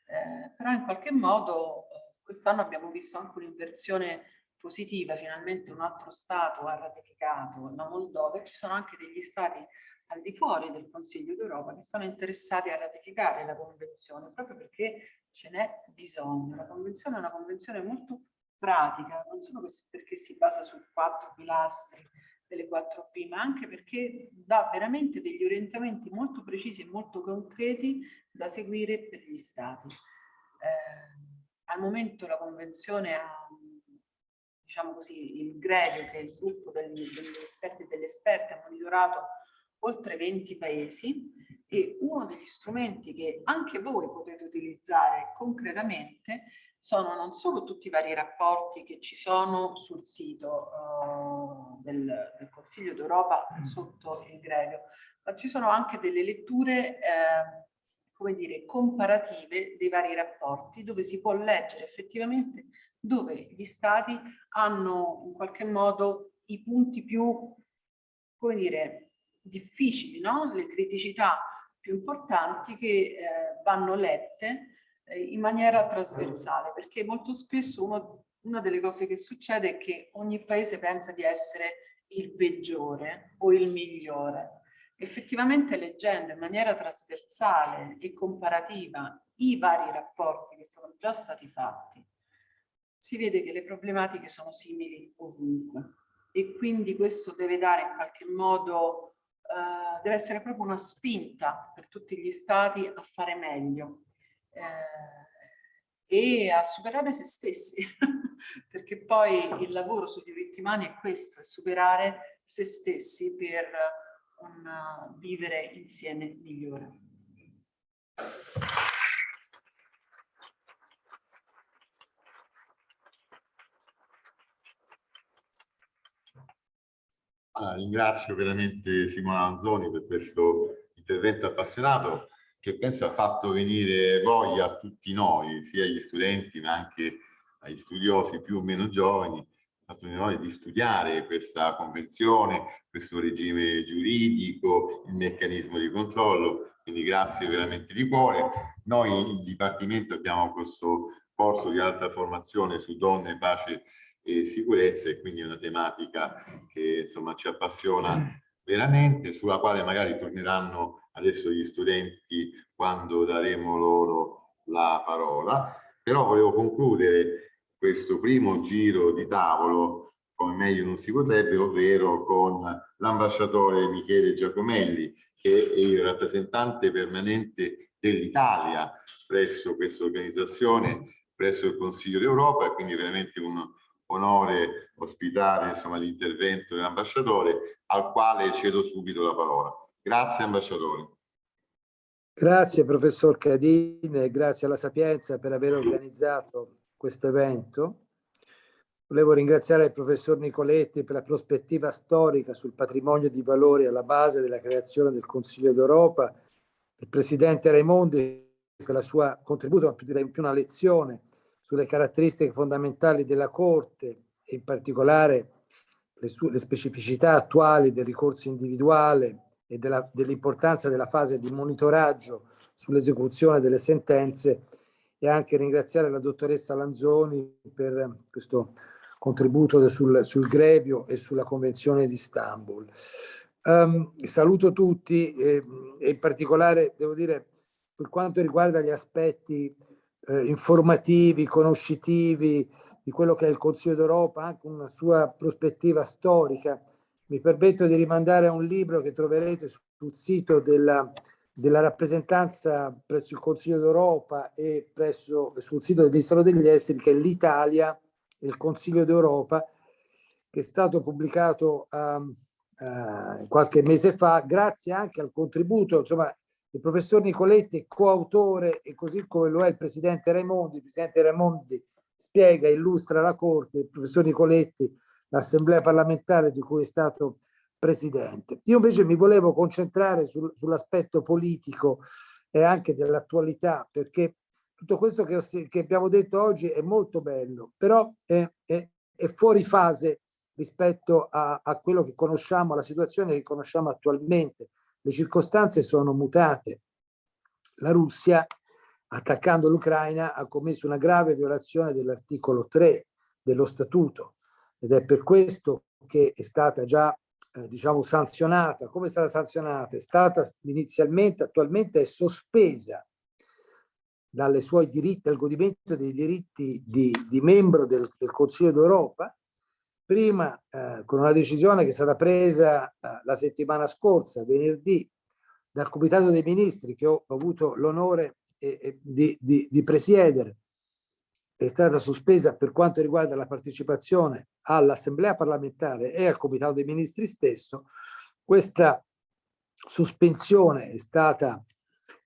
eh, però in qualche modo eh, quest'anno abbiamo visto anche un'inversione positiva, finalmente un altro Stato ha ratificato la Moldova e ci sono anche degli Stati al di fuori del Consiglio d'Europa che sono interessati a ratificare la Convenzione proprio perché ce n'è bisogno. La Convenzione è una convenzione molto pratica, non solo perché si basa su quattro pilastri delle 4P, ma anche perché dà veramente degli orientamenti molto precisi e molto concreti da seguire per gli Stati. Eh, al momento la Convenzione ha, diciamo così, il GREDE, che è il gruppo degli, degli esperti e delle esperte, ha monitorato oltre 20 paesi e uno degli strumenti che anche voi potete utilizzare concretamente sono non solo tutti i vari rapporti che ci sono sul sito uh, del, del, Consiglio d'Europa mm. sotto il grevio, ma ci sono anche delle letture, eh, come dire, comparative dei vari rapporti dove si può leggere effettivamente dove gli stati hanno in qualche modo i punti più, come dire, difficili, no? le criticità più importanti che eh, vanno lette in maniera trasversale, perché molto spesso uno, una delle cose che succede è che ogni paese pensa di essere il peggiore o il migliore. Effettivamente leggendo in maniera trasversale e comparativa i vari rapporti che sono già stati fatti, si vede che le problematiche sono simili ovunque e quindi questo deve dare in qualche modo, eh, deve essere proprio una spinta per tutti gli stati a fare meglio eh, e a superare se stessi, perché poi il lavoro sui diritti umani è questo, è superare se stessi per un vivere insieme migliore. Allora, ringrazio veramente Simona Anzoni per questo intervento appassionato che penso ha fatto venire voglia a tutti noi, sia agli studenti ma anche agli studiosi più o meno giovani, ha fatto venire voglia di studiare questa convenzione, questo regime giuridico, il meccanismo di controllo, quindi grazie veramente di cuore. Noi in Dipartimento abbiamo questo corso di alta formazione su donne, pace e sicurezza e quindi è una tematica che insomma ci appassiona veramente, sulla quale magari torneranno adesso gli studenti quando daremo loro la parola, però volevo concludere questo primo giro di tavolo come meglio non si potrebbe, ovvero con l'ambasciatore Michele Giacomelli, che è il rappresentante permanente dell'Italia presso questa organizzazione, presso il Consiglio d'Europa, e quindi veramente un onore ospitare l'intervento dell'ambasciatore, al quale cedo subito la parola. Grazie ambasciatore. Grazie professor Cadine, grazie alla Sapienza per aver organizzato questo evento. Volevo ringraziare il professor Nicoletti per la prospettiva storica sul patrimonio di valori alla base della creazione del Consiglio d'Europa, il presidente Raimondi per il suo contributo, ma più direi più una lezione sulle caratteristiche fondamentali della Corte e in particolare le, sue, le specificità attuali del ricorso individuale e dell'importanza della fase di monitoraggio sull'esecuzione delle sentenze e anche ringraziare la dottoressa Lanzoni per questo contributo sul, sul Grevio e sulla Convenzione di Istanbul. Um, saluto tutti e, e, in particolare devo dire per quanto riguarda gli aspetti eh, informativi, conoscitivi di quello che è il Consiglio d'Europa, anche una sua prospettiva storica. Mi permetto di rimandare a un libro che troverete sul sito della, della rappresentanza presso il Consiglio d'Europa e presso, sul sito del Ministero degli Esteri, che è l'Italia il Consiglio d'Europa, che è stato pubblicato um, uh, qualche mese fa, grazie anche al contributo, insomma, il professor Nicoletti coautore e così come lo è il presidente Raimondi, il presidente Raimondi spiega, illustra la Corte, il professor Nicoletti l'assemblea parlamentare di cui è stato presidente. Io invece mi volevo concentrare sul, sull'aspetto politico e anche dell'attualità perché tutto questo che, che, abbiamo detto oggi è molto bello, però è, è, è fuori fase rispetto a, a, quello che conosciamo, alla situazione che conosciamo attualmente. Le circostanze sono mutate. La Russia, attaccando l'Ucraina, ha commesso una grave violazione dell'articolo 3 dello Statuto ed è per questo che è stata già eh, diciamo sanzionata. Come è stata sanzionata? È stata inizialmente, attualmente è sospesa dalle suoi diritti, al godimento dei diritti di, di membro del, del Consiglio d'Europa, prima eh, con una decisione che è stata presa eh, la settimana scorsa, venerdì, dal Comitato dei Ministri che ho avuto l'onore eh, eh di, di, di presiedere, è stata sospesa per quanto riguarda la partecipazione all'Assemblea parlamentare e al Comitato dei Ministri stesso, questa sospensione è stata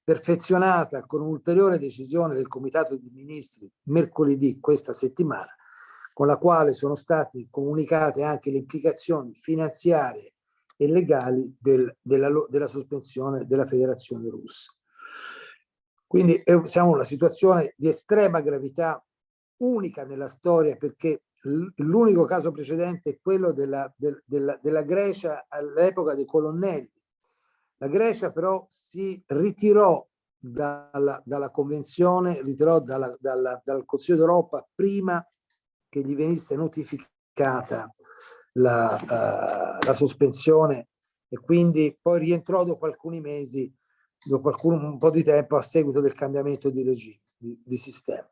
perfezionata con un'ulteriore decisione del Comitato dei Ministri mercoledì questa settimana, con la quale sono state comunicate anche le implicazioni finanziarie e legali del, della, della, sospensione della Federazione Russa. Quindi eh, siamo in una situazione di estrema gravità, unica nella storia, perché l'unico caso precedente è quello della, del, della, della Grecia all'epoca dei colonnelli, la Grecia però si ritirò dalla, dalla convenzione, ritirò dalla, dalla, dal Consiglio d'Europa prima che gli venisse notificata la, uh, la, sospensione e quindi poi rientrò dopo alcuni mesi, dopo alcun, un po' di tempo a seguito del cambiamento di regime, di, di sistema.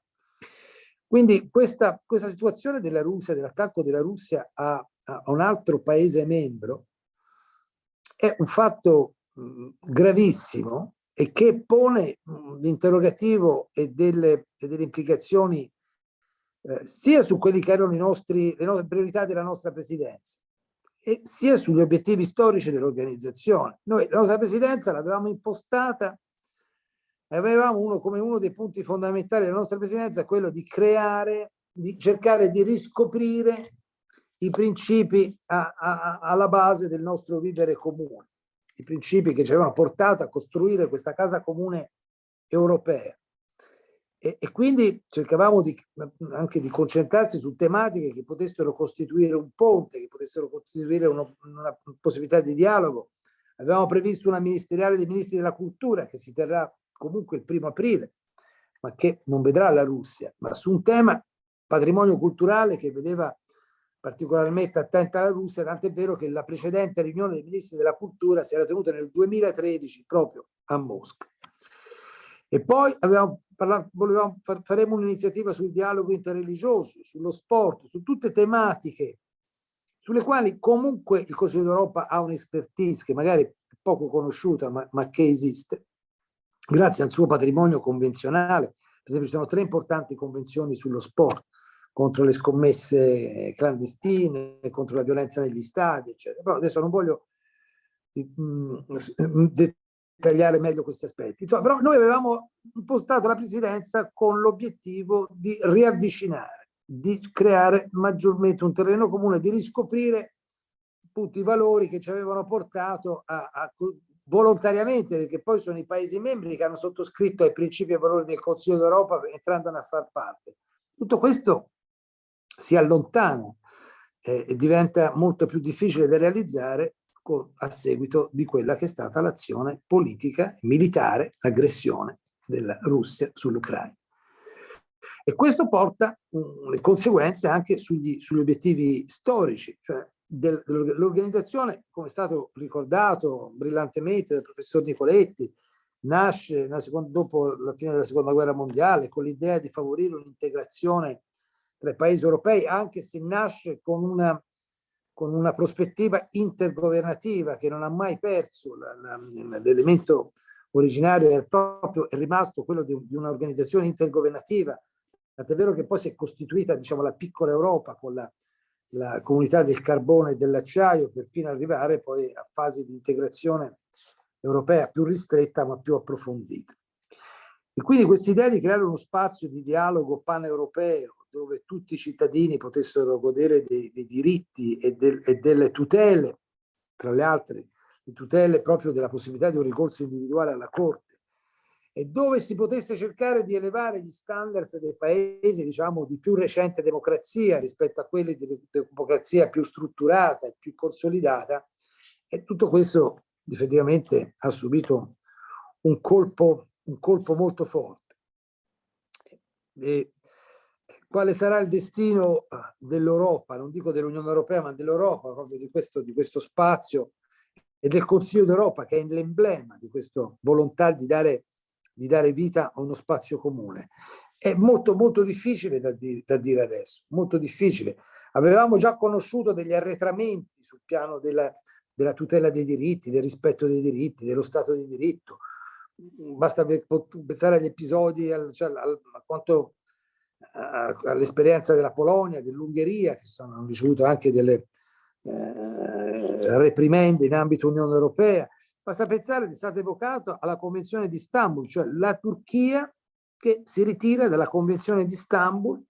Quindi questa, questa situazione della Russia, dell'attacco della Russia a, a, un altro paese membro, è un fatto gravissimo e che pone l'interrogativo e e delle implicazioni eh, sia su quelli che erano nostri, le nostre priorità della nostra presidenza e sia sugli obiettivi storici dell'organizzazione. Noi la nostra presidenza l'avevamo impostata avevamo uno, come uno dei punti fondamentali della nostra presidenza quello di creare, di cercare di riscoprire i principi a, a, alla base del nostro vivere comune i principi che ci avevano portato a costruire questa casa comune europea. E, e quindi cercavamo di, anche di concentrarsi su tematiche che potessero costituire un ponte, che potessero costituire uno, una possibilità di dialogo. Avevamo previsto una ministeriale dei ministri della cultura che si terrà comunque il primo aprile, ma che non vedrà la Russia, ma su un tema patrimonio culturale che vedeva particolarmente attenta alla Russia, tant'è vero che la precedente riunione dei ministri della cultura si era tenuta nel 2013 proprio a Mosca. E poi parlato, volevamo, faremo un'iniziativa sul dialogo interreligioso, sullo sport, su tutte tematiche sulle quali comunque il Consiglio d'Europa ha un'expertise che magari poco conosciuta ma, ma che esiste, grazie al suo patrimonio convenzionale. Per esempio ci sono tre importanti convenzioni sullo sport, contro le scommesse clandestine, contro la violenza negli stadi, eccetera. Però adesso non voglio mm, dettagliare meglio questi aspetti. Insomma, però noi avevamo impostato la presidenza con l'obiettivo di riavvicinare, di creare maggiormente un terreno comune, di riscoprire appunto i valori che ci avevano portato a, a volontariamente, perché poi sono i Paesi membri che hanno sottoscritto ai principi e valori del Consiglio d'Europa entrandone a far parte. Tutto questo si allontana eh, e diventa molto più difficile da realizzare con, a seguito di quella che è stata l'azione politica militare, l'aggressione della Russia sull'Ucraina. E questo porta le conseguenze anche sugli, sugli obiettivi storici, cioè dell'organizzazione, come è stato ricordato brillantemente dal professor Nicoletti, nasce dopo la fine della seconda guerra mondiale con l'idea di favorire un'integrazione tra i paesi europei, anche se nasce con una, con una prospettiva intergovernativa che non ha mai perso l'elemento originario, è proprio è rimasto quello di, di un'organizzazione intergovernativa, tant'è vero che poi si è costituita diciamo, la piccola Europa con la, la comunità del carbone e dell'acciaio per fino ad arrivare poi a fasi di integrazione europea più ristretta ma più approfondita. E quindi questa idea di creare uno spazio di dialogo paneuropeo dove tutti i cittadini potessero godere dei, dei diritti e, del, e, delle tutele, tra le altre le tutele proprio della possibilità di un ricorso individuale alla Corte, e dove si potesse cercare di elevare gli standards dei paesi, diciamo, di più recente democrazia rispetto a quelli di democrazia più strutturata e più consolidata, e tutto questo effettivamente ha subito un colpo, un colpo molto forte. E quale sarà il destino dell'Europa, non dico dell'Unione Europea, ma dell'Europa, proprio di questo, di questo spazio e del Consiglio d'Europa, che è l'emblema di questa volontà di dare, di dare vita a uno spazio comune. È molto, molto difficile da, di, da dire adesso, molto difficile. Avevamo già conosciuto degli arretramenti sul piano della, della tutela dei diritti, del rispetto dei diritti, dello Stato di diritto. Basta pensare agli episodi, cioè, a quanto all'esperienza della Polonia, dell'Ungheria, che sono, hanno ricevuto anche delle eh, reprimende in ambito Unione Europea. Basta pensare, è stato evocato alla Convenzione di Istanbul, cioè la Turchia che si ritira dalla Convenzione di Istanbul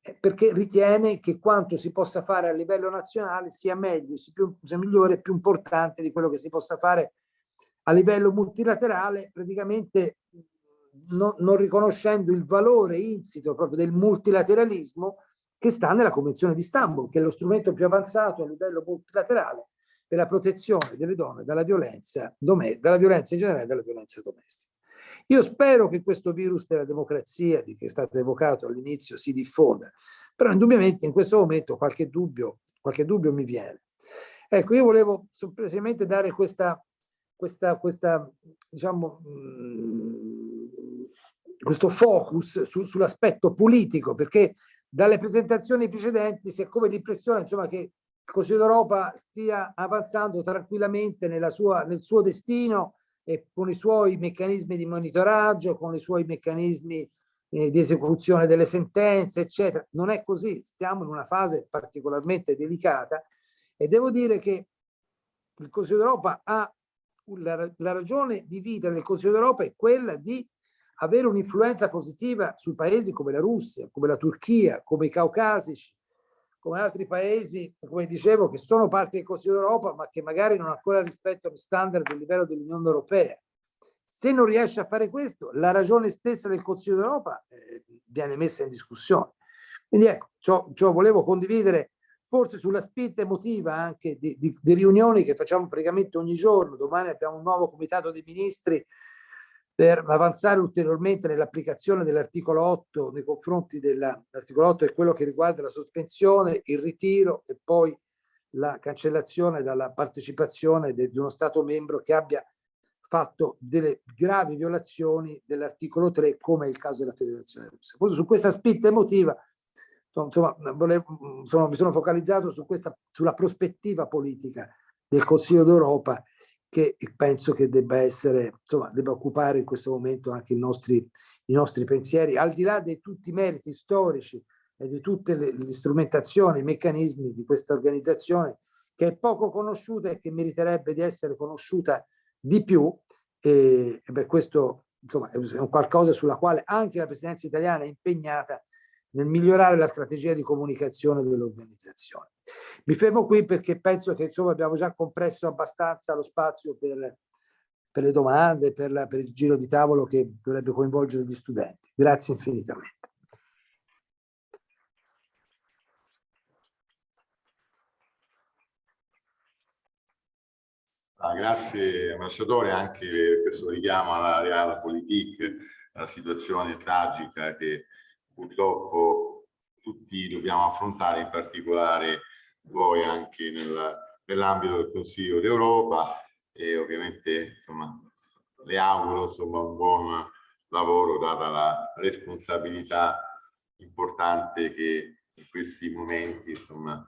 eh, perché ritiene che quanto si possa fare a livello nazionale sia meglio, sia, più, sia migliore più importante di quello che si possa fare a livello multilaterale, praticamente no, non riconoscendo il valore insito proprio del multilateralismo che sta nella Convenzione di Istanbul, che è lo strumento più avanzato a livello multilaterale per la protezione delle donne dalla violenza, dalla violenza in generale e dalla violenza domestica. Io spero che questo virus della democrazia, di che è stato evocato all'inizio, si diffonda, però indubbiamente in questo momento qualche dubbio, qualche dubbio mi viene. Ecco, io volevo semplicemente dare questa, questa, questa diciamo, questo focus su, sull'aspetto politico, perché dalle presentazioni precedenti si ha come l'impressione che il Consiglio d'Europa stia avanzando tranquillamente sua, nel suo destino e con i suoi meccanismi di monitoraggio, con i suoi meccanismi eh, di esecuzione delle sentenze, eccetera. Non è così, stiamo in una fase particolarmente delicata e devo dire che il Consiglio d'Europa ha la, la ragione di vita del Consiglio d'Europa è quella di avere un'influenza positiva su paesi come la Russia, come la Turchia, come i Caucasici, come altri paesi, come dicevo, che sono parte del Consiglio d'Europa, ma che magari non ancora rispettano gli standard del livello dell'Unione Europea. Se non riesce a fare questo, la ragione stessa del Consiglio d'Europa eh, viene messa in discussione. Quindi ecco, ciò, ciò volevo condividere forse sulla spinta emotiva anche di, di, di riunioni che facciamo praticamente ogni giorno. Domani abbiamo un nuovo comitato dei ministri per avanzare ulteriormente nell'applicazione dell'articolo 8 nei confronti dell'articolo 8 è quello che riguarda la sospensione, il ritiro e poi la cancellazione dalla partecipazione di uno Stato membro che abbia fatto delle gravi violazioni dell'articolo 3 come è il caso della Federazione Russa. Su questa spinta emotiva insomma, volevo, insomma, mi sono focalizzato su questa, sulla prospettiva politica del Consiglio d'Europa che penso che debba essere, insomma, debba occupare in questo momento anche i nostri, i nostri pensieri, al di là di tutti i meriti storici e di tutte le, le strumentazioni, i meccanismi di questa organizzazione che è poco conosciuta e che meriterebbe di essere conosciuta di più e, e per questo insomma è un qualcosa sulla quale anche la presidenza italiana è impegnata nel migliorare la strategia di comunicazione dell'organizzazione. Mi fermo qui perché penso che insomma abbiamo già compresso abbastanza lo spazio per, per le domande, per, la, per il giro di tavolo che dovrebbe coinvolgere gli studenti. Grazie infinitamente. Ah, grazie ambasciatore anche per questo richiamo alla reale politique, alla situazione tragica che purtroppo tutti dobbiamo affrontare, in particolare voi anche nel, nell'ambito del Consiglio d'Europa e ovviamente insomma, le auguro insomma, un buon lavoro data la responsabilità importante che in questi momenti insomma,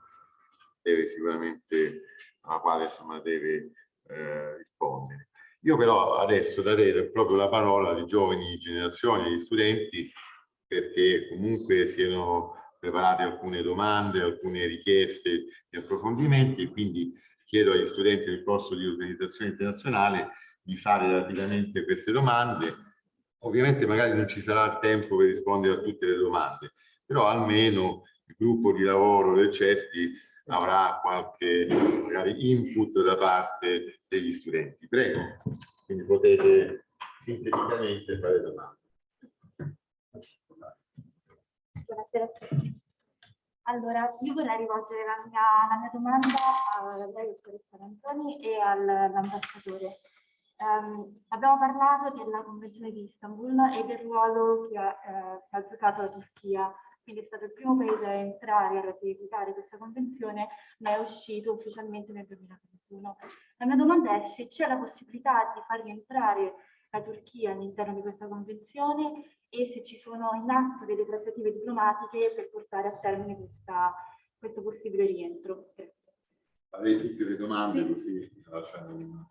deve sicuramente alla quale insomma, deve eh, rispondere. Io però adesso darei proprio la parola alle giovani generazioni, agli studenti, perché comunque siano preparate alcune domande, alcune richieste di approfondimenti e quindi chiedo agli studenti del corso di organizzazione internazionale di fare rapidamente queste domande. Ovviamente magari non ci sarà il tempo per rispondere a tutte le domande, però almeno il gruppo di lavoro del CESPI avrà qualche magari input da parte degli studenti. Prego, quindi potete sinteticamente fare domande. Buonasera a tutti. Allora, io vorrei rivolgere la mia, la mia domanda a lei, dottoressa Antoni, e all'ambasciatore. Um, abbiamo parlato della Convenzione di Istanbul e del ruolo che ha, eh, che ha giocato la Turchia quindi è stato il primo paese a entrare a ratificare questa convenzione, ma è uscito ufficialmente nel 2021. La mia domanda è se c'è la possibilità di far rientrare la Turchia all'interno di questa convenzione e se ci sono in atto delle trattative diplomatiche per portare a termine questa, questo possibile rientro. Avete tutte le domande sì. così lasciamo un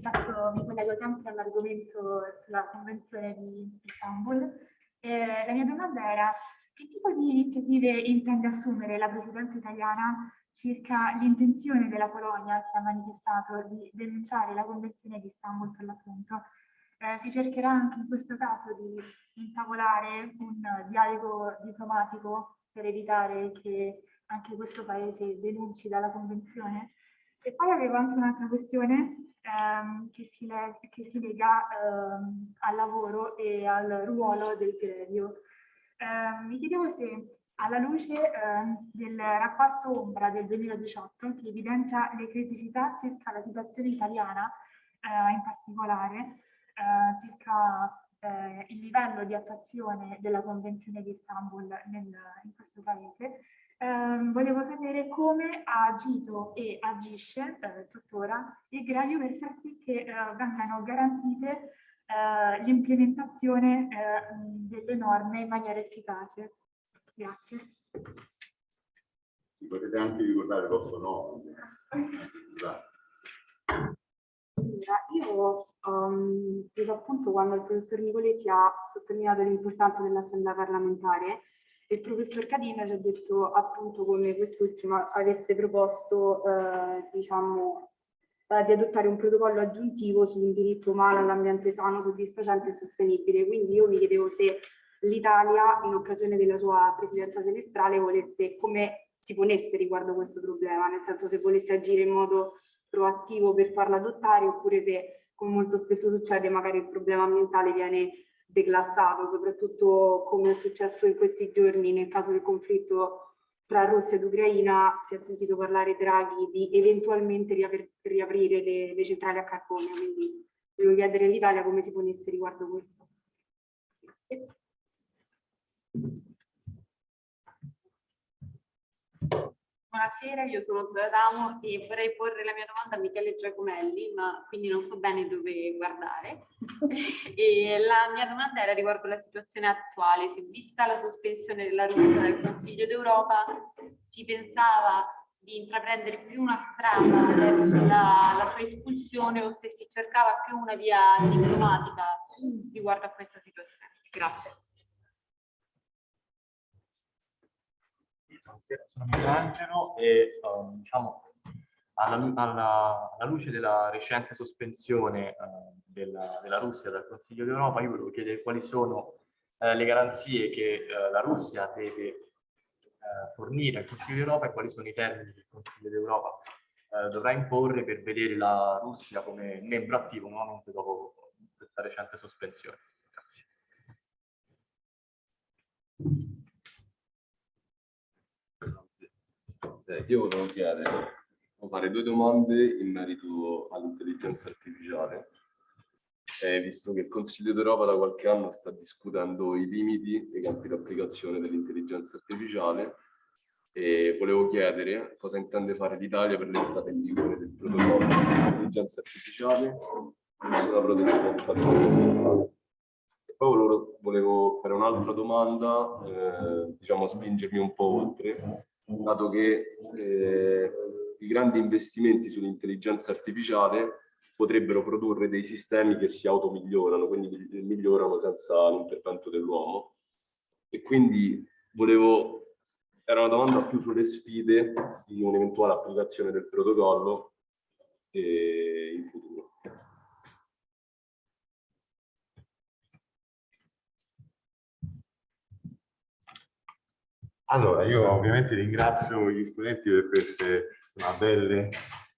fatto, mi collego sempre all'argomento sulla Convenzione di Istanbul. Eh, la mia domanda era che tipo di iniziative intende assumere la Presidenza italiana circa l'intenzione della Polonia che ha manifestato di denunciare la Convenzione di Istanbul per l'appunto? Eh, si cercherà anche in questo caso di intavolare un dialogo diplomatico per evitare che anche questo paese denunci dalla Convenzione? E poi avevo anche un'altra questione ehm, che, si che, si lega ehm, al lavoro e al ruolo del grevio. Eh, mi chiedevo se alla luce eh, del rapporto Ombra del 2018 che evidenzia le criticità circa la situazione italiana eh, in particolare, eh, circa eh, il livello di attuazione della Convenzione di Istanbul nel, in questo paese, eh, volevo sapere come ha agito e agisce eh, tuttora il Gravio per far sì che eh, vengano garantite l'implementazione delle norme in maniera efficace. Grazie. Potete anche ricordare il vostro nome. Allora, io um, preso appunto quando il professor Nicoletti ha sottolineato l'importanza dell'assemblea parlamentare il professor Cadina ci ha detto appunto come quest'ultima avesse proposto eh, diciamo, eh, di adottare un protocollo aggiuntivo su un diritto umano all'ambiente sano, soddisfacente e sostenibile. Quindi io mi chiedevo se l'Italia in occasione della sua presidenza semestrale volesse, come si ponesse riguardo questo problema, nel senso se volesse agire in modo proattivo per farla adottare oppure se, come molto spesso succede, magari il problema ambientale viene declassato, soprattutto come è successo in questi giorni nel caso del conflitto tra Russia ed Ucraina, si è sentito parlare Draghi di eventualmente riaprire le, le centrali a carbone, quindi volevo chiedere all'Italia come si ponesse riguardo questo. Grazie. Buonasera, io sono D'Adamo e vorrei porre la mia domanda a Michele Giacomelli, ma quindi non so bene dove guardare. e la mia domanda era riguardo la situazione attuale. Se vista la sospensione della Russia dal Consiglio d'Europa, si pensava di intraprendere più una strada verso la, la sua espulsione o se si cercava più una via diplomatica riguardo a questa situazione. Grazie. Buonasera, sono Michelangelo e um, diciamo, alla, alla, alla, luce della recente sospensione uh, della, della, Russia dal Consiglio d'Europa, io volevo chiedere quali sono uh, le garanzie che uh, la Russia deve fornire al Consiglio d'Europa e quali sono i termini che il Consiglio d'Europa dovrà imporre per vedere la Russia come membro attivo nuovamente dopo questa recente sospensione. Eh, io volevo chiedere, volevo fare due domande in merito all'intelligenza artificiale. Eh, visto che il Consiglio d'Europa da qualche anno sta discutendo i limiti e i campi di applicazione dell'intelligenza artificiale, e volevo chiedere cosa intende fare l'Italia per l'entrata in vigore del protocollo dell'intelligenza artificiale verso la protezione del patrimonio. Poi volevo, volevo fare un'altra domanda, eh, diciamo spingermi un po' oltre, dato che eh, i grandi investimenti sull'intelligenza artificiale potrebbero produrre dei sistemi che si automigliorano, quindi migliorano senza l'intervento dell'uomo. E quindi volevo, era una domanda più sulle sfide di un'eventuale applicazione del protocollo eh, in futuro. Allora, io ovviamente ringrazio gli studenti per queste belle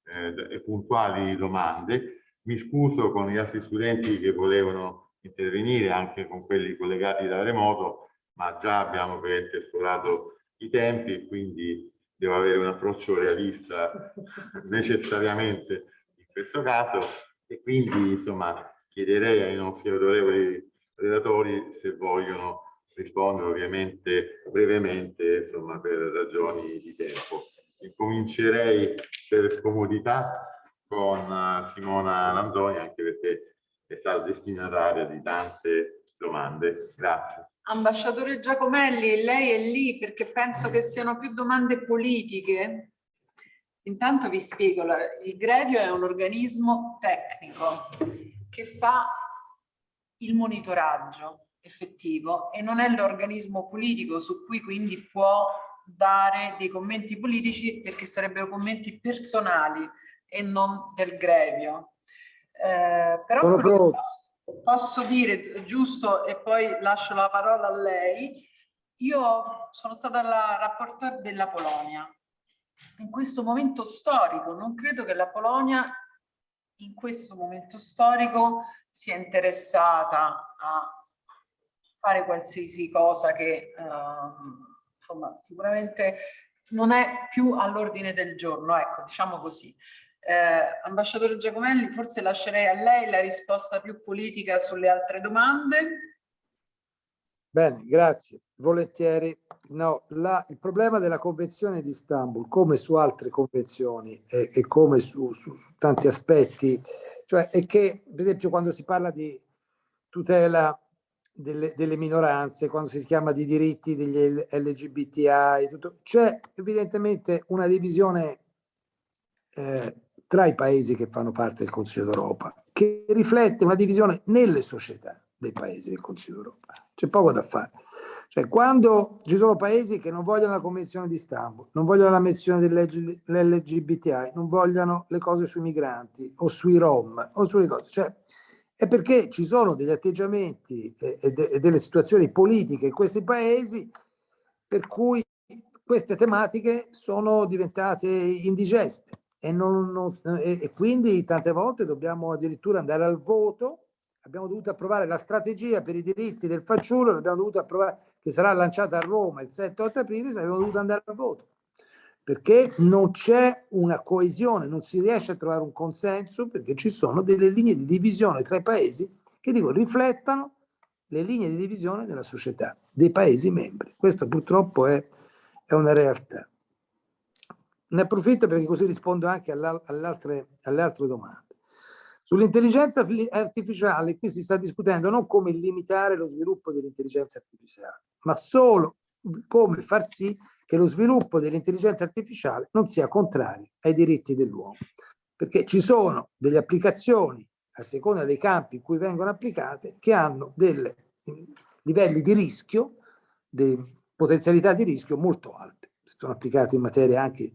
eh, e puntuali domande. Mi scuso con gli altri studenti che volevano intervenire, anche con quelli collegati da remoto, ma già abbiamo esplorato i tempi e quindi devo avere un approccio realista necessariamente in questo caso e quindi insomma chiederei ai nostri autorevoli relatori se vogliono rispondere ovviamente brevemente, insomma, per ragioni di tempo. Incomincerei per comodità con eh, Simona Lanzoni, anche perché è stata destinataria di tante domande. Grazie. Ambasciatore Giacomelli, lei è lì perché penso che siano più domande politiche. Intanto vi spiego, il Grevio è un organismo tecnico che fa il monitoraggio effettivo e non è l'organismo politico su cui quindi può dare dei commenti politici perché sarebbero commenti personali e non del grevio. Eh, però posso dire, giusto, e poi lascio la parola a lei, io sono stata la rapporteur della Polonia. In questo momento storico, non credo che la Polonia in questo momento storico sia interessata a fare qualsiasi cosa che uh, insomma sicuramente non è più all'ordine del giorno, ecco, diciamo così. Eh, ambasciatore Giacomelli, forse lascerei a lei la risposta più politica sulle altre domande. Bene, grazie, volentieri. No, la, il problema della Convenzione di Istanbul, come su altre convenzioni e, e come su, su, su tanti aspetti, cioè è che, per esempio, quando si parla di tutela delle, delle, minoranze, quando si chiama di diritti degli LGBTI, c'è evidentemente una divisione eh, tra i paesi che fanno parte del Consiglio d'Europa, che riflette una divisione nelle società dei paesi del Consiglio d'Europa. C'è poco da fare. Cioè, quando ci sono paesi che non vogliono la Convenzione di Istanbul, non vogliono la menzione dell'LGBTI, non vogliono le cose sui migranti o sui Rom o sulle cose, cioè è perché ci sono degli atteggiamenti e, de, e delle situazioni politiche in questi paesi per cui queste tematiche sono diventate indigeste e, non, non, e, quindi tante volte dobbiamo addirittura andare al voto. Abbiamo dovuto approvare la strategia per i diritti del fanciullo, l'abbiamo dovuto approvare, che sarà lanciata a Roma il 7-8 aprile, abbiamo dovuto andare al voto perché non c'è una coesione, non si riesce a trovare un consenso perché ci sono delle linee di divisione tra i paesi che dico riflettano le linee di divisione della società, dei paesi membri. Questo purtroppo è, è una realtà. Ne approfitto perché così rispondo anche alle altre, alle altre domande. Sull'intelligenza artificiale qui si sta discutendo non come limitare lo sviluppo dell'intelligenza artificiale, ma solo come far sì che lo sviluppo dell'intelligenza artificiale non sia contrario ai diritti dell'uomo, perché ci sono delle applicazioni a seconda dei campi in cui vengono applicate che hanno dei livelli di rischio, di potenzialità di rischio molto alte. Sono applicate in materia anche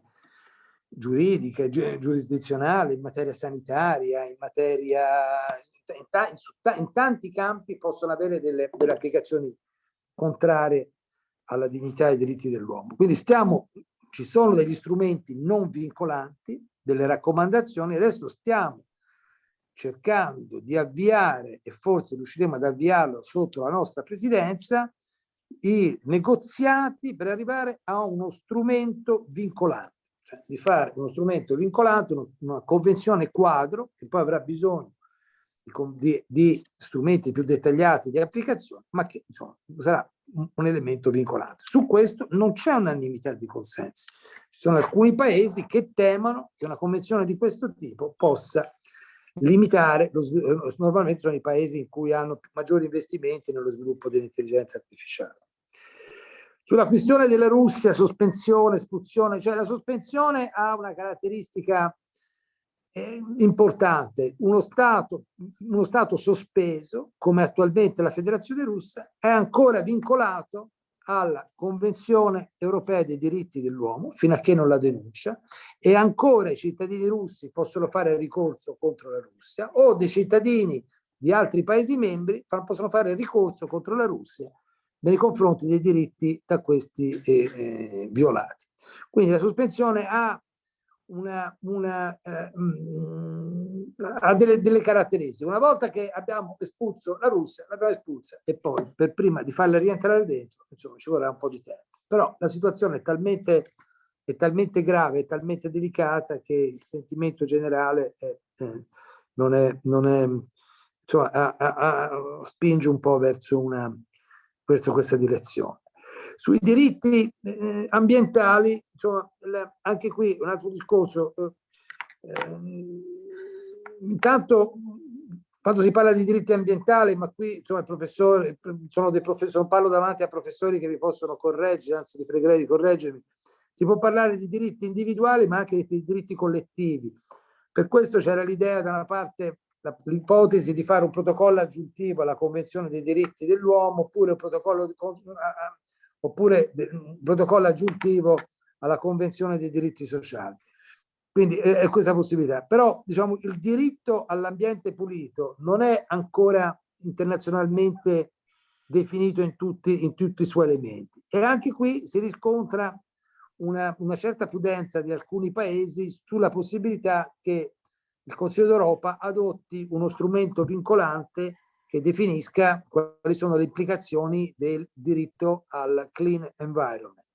giuridica, giurisdizionale, in materia sanitaria, in materia in, in tanti campi possono avere delle, delle applicazioni contrarie alla dignità e ai diritti dell'uomo. Quindi stiamo, ci sono degli strumenti non vincolanti, delle raccomandazioni, adesso stiamo cercando di avviare, e forse riusciremo ad avviarlo sotto la nostra presidenza, i negoziati per arrivare a uno strumento vincolante, cioè di fare uno strumento vincolante, una convenzione quadro, che poi avrà bisogno di, di, strumenti più dettagliati di applicazione, ma che insomma, sarà un, elemento vincolante. Su questo non c'è unanimità di consensi. Ci sono alcuni paesi che temono che una convenzione di questo tipo possa limitare, lo, eh, normalmente sono i paesi in cui hanno maggiori investimenti nello sviluppo dell'intelligenza artificiale. Sulla questione della Russia, sospensione, espulsione, cioè la sospensione ha una caratteristica importante, uno stato, uno stato sospeso, come attualmente la Federazione Russa, è ancora vincolato alla Convenzione europea dei diritti dell'uomo, fino a che non la denuncia, e ancora i cittadini russi possono fare ricorso contro la Russia, o dei cittadini di altri Paesi membri possono fare ricorso contro la Russia nei confronti dei diritti da questi eh, eh, violati. Quindi la sospensione ha una, una, eh, mm, ha delle, delle, caratteristiche. Una volta che abbiamo espulso la Russia, l'abbiamo espulsa e poi per prima di farla rientrare dentro, insomma, ci vorrà un po' di tempo. Però la situazione è talmente, è talmente grave, è talmente delicata che il sentimento generale è, eh, non è, non è insomma, a, a, a, spinge un po' verso una, verso questa direzione. Sui diritti eh, ambientali, insomma, anche qui un altro discorso. Eh, ehm, intanto, quando si parla di diritti ambientali, ma qui insomma, il professore, sono dei professori, parlo davanti a professori che vi possono correggere, anzi vi pregherei di correggermi, si può parlare di diritti individuali ma anche di diritti collettivi. Per questo c'era l'idea da una parte l'ipotesi di fare un protocollo aggiuntivo alla Convenzione dei diritti dell'uomo oppure un protocollo oppure un protocollo aggiuntivo alla Convenzione dei diritti sociali. Quindi è, questa possibilità. Però diciamo il diritto all'ambiente pulito non è ancora internazionalmente definito in tutti, in tutti i suoi elementi. E anche qui si riscontra una, una certa prudenza di alcuni paesi sulla possibilità che il Consiglio d'Europa adotti uno strumento vincolante che definisca quali sono le implicazioni del diritto al clean environment.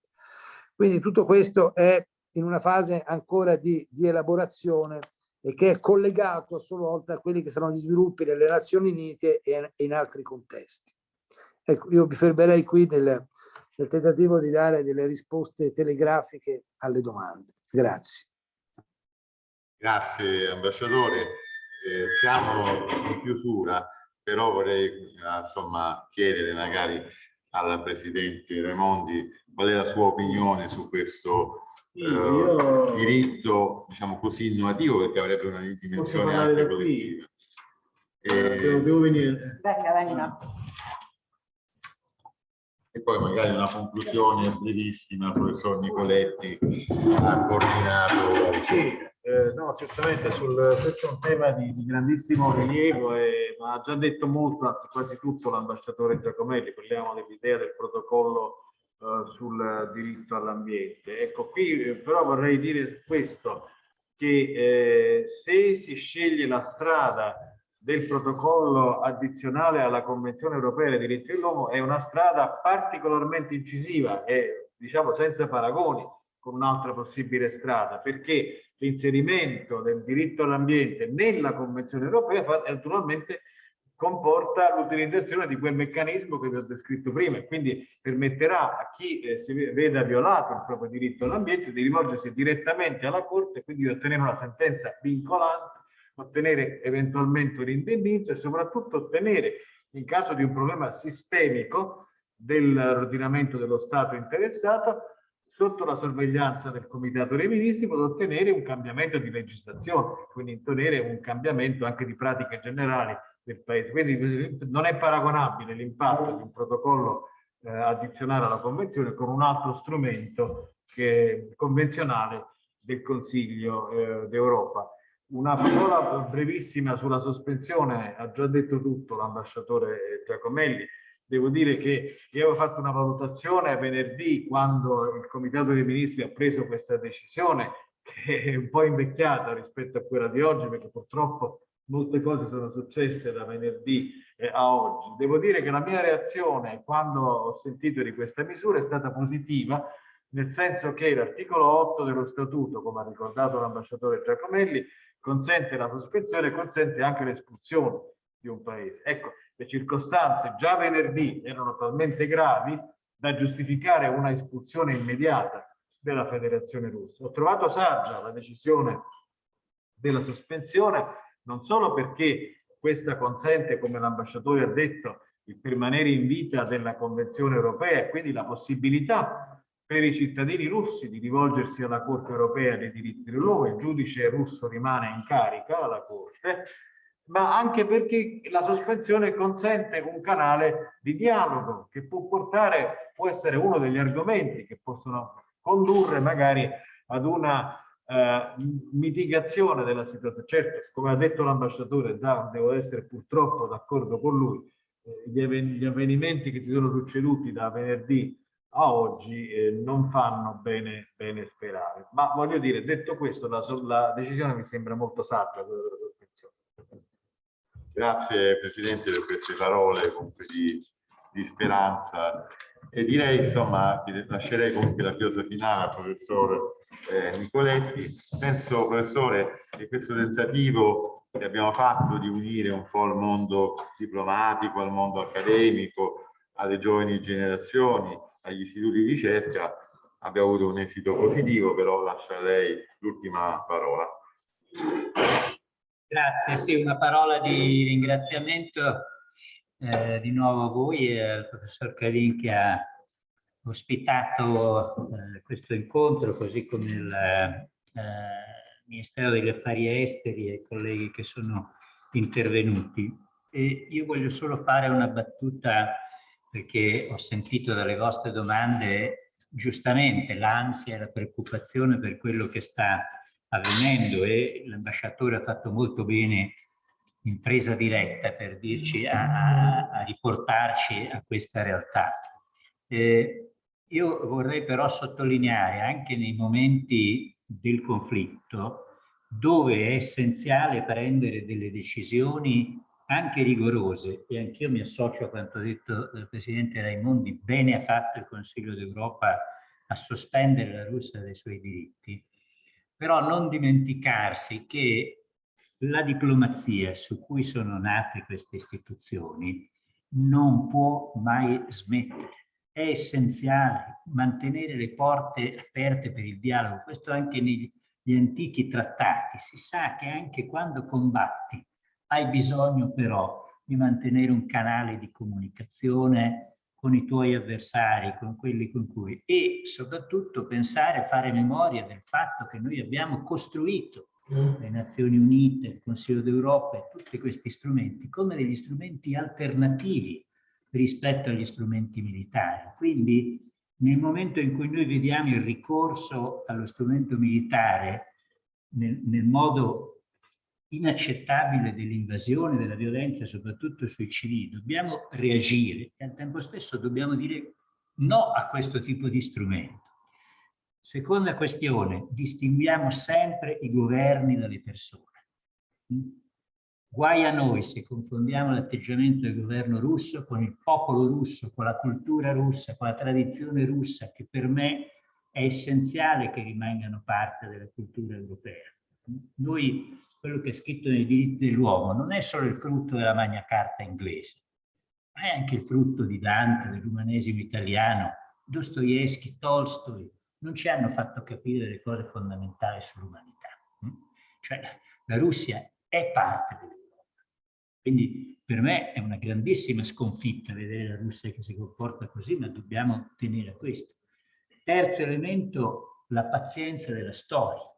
Quindi tutto questo è in una fase ancora di, di elaborazione e che è collegato a sua volta a quelli che saranno gli sviluppi delle Nazioni Unite e in altri contesti. Ecco, io mi fermerei qui nel, nel tentativo di dare delle risposte telegrafiche alle domande. Grazie. Grazie ambasciatore. Eh, siamo in chiusura però vorrei eh, insomma chiedere magari al Presidente Raimondi qual è la sua opinione su questo sì, uh, diritto diciamo così innovativo perché avrebbe una dimensione anche collettiva. E... Devo, devo venire. Venga, venga. E poi magari una conclusione brevissima, professor Nicoletti ha coordinato. Sì. Eh, no, certamente sul, questo è un tema di, di grandissimo rilievo e ma ha già detto molto, anzi quasi tutto l'ambasciatore Giacomelli, parliamo dell'idea del protocollo eh, sul diritto all'ambiente. Ecco, qui eh, però vorrei dire questo, che eh, se si sceglie la strada del protocollo addizionale alla Convenzione Europea dei diritti dell'uomo è una strada particolarmente incisiva e diciamo senza paragoni con un'altra possibile strada, perché l'inserimento del diritto all'ambiente nella Convenzione europea naturalmente comporta l'utilizzazione di quel meccanismo che vi ho descritto prima e quindi permetterà a chi eh, si veda violato il proprio diritto all'ambiente di rivolgersi direttamente alla Corte e quindi di ottenere una sentenza vincolante, ottenere eventualmente un indennizzo e soprattutto ottenere, in caso di un problema sistemico dell'ordinamento dello Stato interessato, sotto la sorveglianza del Comitato dei Ministri potrà ottenere un cambiamento di legislazione, quindi ottenere un cambiamento anche di pratiche generali del Paese. Quindi non è paragonabile l'impatto di un protocollo eh, addizionale alla Convenzione con un altro strumento che, convenzionale del Consiglio eh, d'Europa. Una parola brevissima sulla sospensione, ha già detto tutto l'ambasciatore Giacomelli, devo dire che io avevo fatto una valutazione venerdì quando il Comitato dei Ministri ha preso questa decisione che è un po' invecchiata rispetto a quella di oggi perché purtroppo molte cose sono successe da venerdì eh, a oggi. Devo dire che la mia reazione quando ho sentito di questa misura è stata positiva nel senso che l'articolo 8 dello statuto, come ha ricordato l'ambasciatore Giacomelli, consente la sospensione e consente anche l'espulsione di un paese. Ecco, le circostanze già venerdì erano talmente gravi da giustificare una espulsione immediata della Federazione Russa. Ho trovato saggia la decisione della sospensione non solo perché questa consente, come l'ambasciatore ha detto, il permanere in vita della Convenzione europea e quindi la possibilità per i cittadini russi di rivolgersi alla Corte europea dei diritti dell'uomo, il giudice russo rimane in carica alla Corte, ma anche perché la sospensione consente un canale di dialogo che può portare, può essere uno degli argomenti che possono condurre magari ad una eh, mitigazione della situazione. Certo, come ha detto l'ambasciatore, devo essere purtroppo d'accordo con lui, eh, gli, avvenimenti che si sono succeduti da venerdì a oggi eh, non fanno bene, bene, sperare. Ma voglio dire, detto questo, la, la decisione mi sembra molto saggia quella della sospensione. Grazie Presidente per queste parole comunque di, di speranza e direi insomma lascerei comunque la chiosa finale al professor eh, Nicoletti. Penso professore che questo tentativo che abbiamo fatto di unire un po' il mondo diplomatico al mondo accademico, alle giovani generazioni, agli istituti di ricerca abbia avuto un esito positivo, però lascio a lei l'ultima parola. Grazie, sì, una parola di ringraziamento eh, di nuovo a voi e al professor Calin che ha ospitato eh, questo incontro, così come il eh, Ministero degli Affari Esteri e i colleghi che sono intervenuti. E io voglio solo fare una battuta perché ho sentito dalle vostre domande giustamente l'ansia e la preoccupazione per quello che sta avvenendo e l'ambasciatore ha fatto molto bene in presa diretta per dirci a, a riportarci a questa realtà. Eh, io vorrei però sottolineare anche nei momenti del conflitto dove è essenziale prendere delle decisioni anche rigorose, e anch'io mi associo a quanto detto dal Presidente Raimondi, bene ha fatto il Consiglio d'Europa a sospendere la Russia dai suoi diritti, però non dimenticarsi che la diplomazia su cui sono nate queste istituzioni non può mai smettere. È essenziale mantenere le porte aperte per il dialogo, questo anche negli antichi trattati. Si sa che anche quando combatti hai bisogno però di mantenere un canale di comunicazione con i tuoi avversari, con quelli con cui e soprattutto pensare, fare memoria del fatto che noi abbiamo costruito le Nazioni Unite, il Consiglio d'Europa e tutti questi strumenti come degli strumenti alternativi rispetto agli strumenti militari. Quindi nel momento in cui noi vediamo il ricorso allo strumento militare nel, nel modo inaccettabile dell'invasione, della violenza, soprattutto sui civili. Dobbiamo reagire e al tempo stesso dobbiamo dire no a questo tipo di strumento. Seconda questione, distinguiamo sempre i governi dalle persone. Guai a noi se confondiamo l'atteggiamento del governo russo con il popolo russo, con la cultura russa, con la tradizione russa, che per me è essenziale che rimangano parte della cultura europea. Noi quello che è scritto nei diritti dell'uomo non è solo il frutto della Magna Carta inglese, ma è anche il frutto di Dante, dell'umanesimo italiano, Dostoevsky, Tolstoi, non ci hanno fatto capire le cose fondamentali sull'umanità. Mm? Cioè la Russia è parte dell'Europa. Quindi per me è una grandissima sconfitta vedere la Russia che si comporta così, ma dobbiamo tenere a questo. Terzo elemento, la pazienza della storia.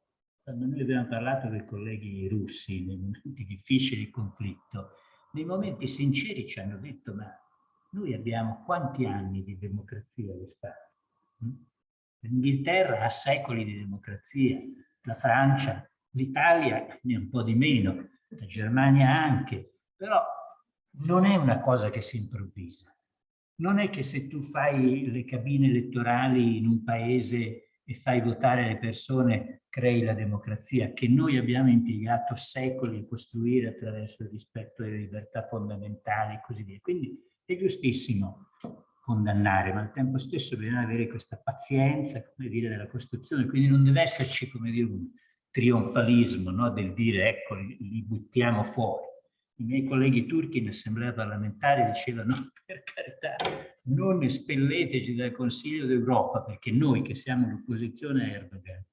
Quando noi abbiamo parlato con i colleghi russi nei momenti difficili di conflitto, nei momenti sinceri ci hanno detto ma noi abbiamo quanti anni di democrazia alle spalle? L'Inghilterra ha secoli di democrazia, la Francia, l'Italia ne ha un po' di meno, la Germania anche, però non è una cosa che si improvvisa. Non è che se tu fai le cabine elettorali in un paese e fai votare le persone crei la democrazia, che noi abbiamo impiegato secoli a costruire attraverso il rispetto delle libertà fondamentali e così via. Quindi è giustissimo condannare, ma al tempo stesso bisogna avere questa pazienza, come dire, della Costituzione, quindi non deve esserci, come dire, un trionfalismo no? del dire ecco, li, buttiamo fuori. I miei colleghi turchi in assemblea parlamentare dicevano no, per carità, non espelleteci dal Consiglio d'Europa, perché noi che siamo l'opposizione a Erdogan,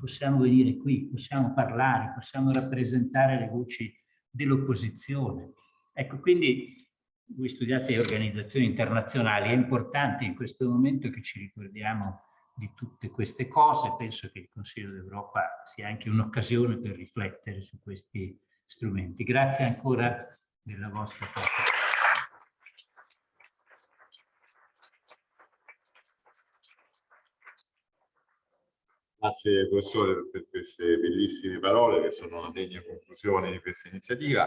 possiamo venire qui, possiamo parlare, possiamo rappresentare le voci dell'opposizione. Ecco, quindi voi studiate organizzazioni internazionali, è importante in questo momento che ci ricordiamo di tutte queste cose, penso che il Consiglio d'Europa sia anche un'occasione per riflettere su questi strumenti. Grazie ancora della vostra partecipazione. Grazie professore per queste bellissime parole che sono una degna conclusione di questa iniziativa.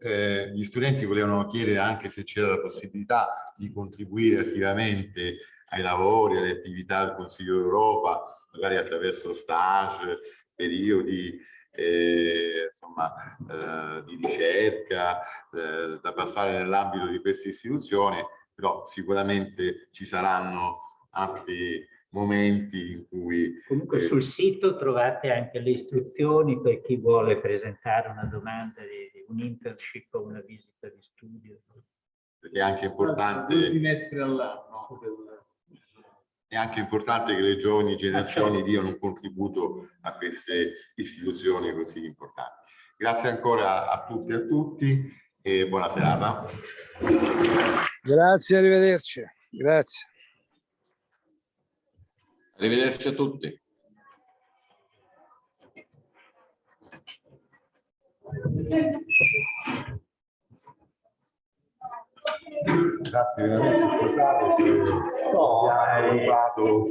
Eh, gli studenti volevano chiedere anche se c'era la possibilità di contribuire attivamente ai lavori, alle attività del Consiglio d'Europa, magari attraverso stage, periodi eh, insomma, eh, di ricerca eh, da passare nell'ambito di queste istituzioni, però sicuramente ci saranno altri momenti in cui... Comunque eh, sul sito trovate anche le istruzioni per chi vuole presentare una domanda di, di un internship o una visita di studio. Perché è anche importante... Due finestre all'anno. È anche importante che le giovani generazioni certo. diano un contributo a queste istituzioni così importanti. Grazie ancora a tutti e a tutti e buona serata. Grazie, arrivederci. Grazie. Arrivederci a tutti. Grazie veramente, scusate se abbiamo rubato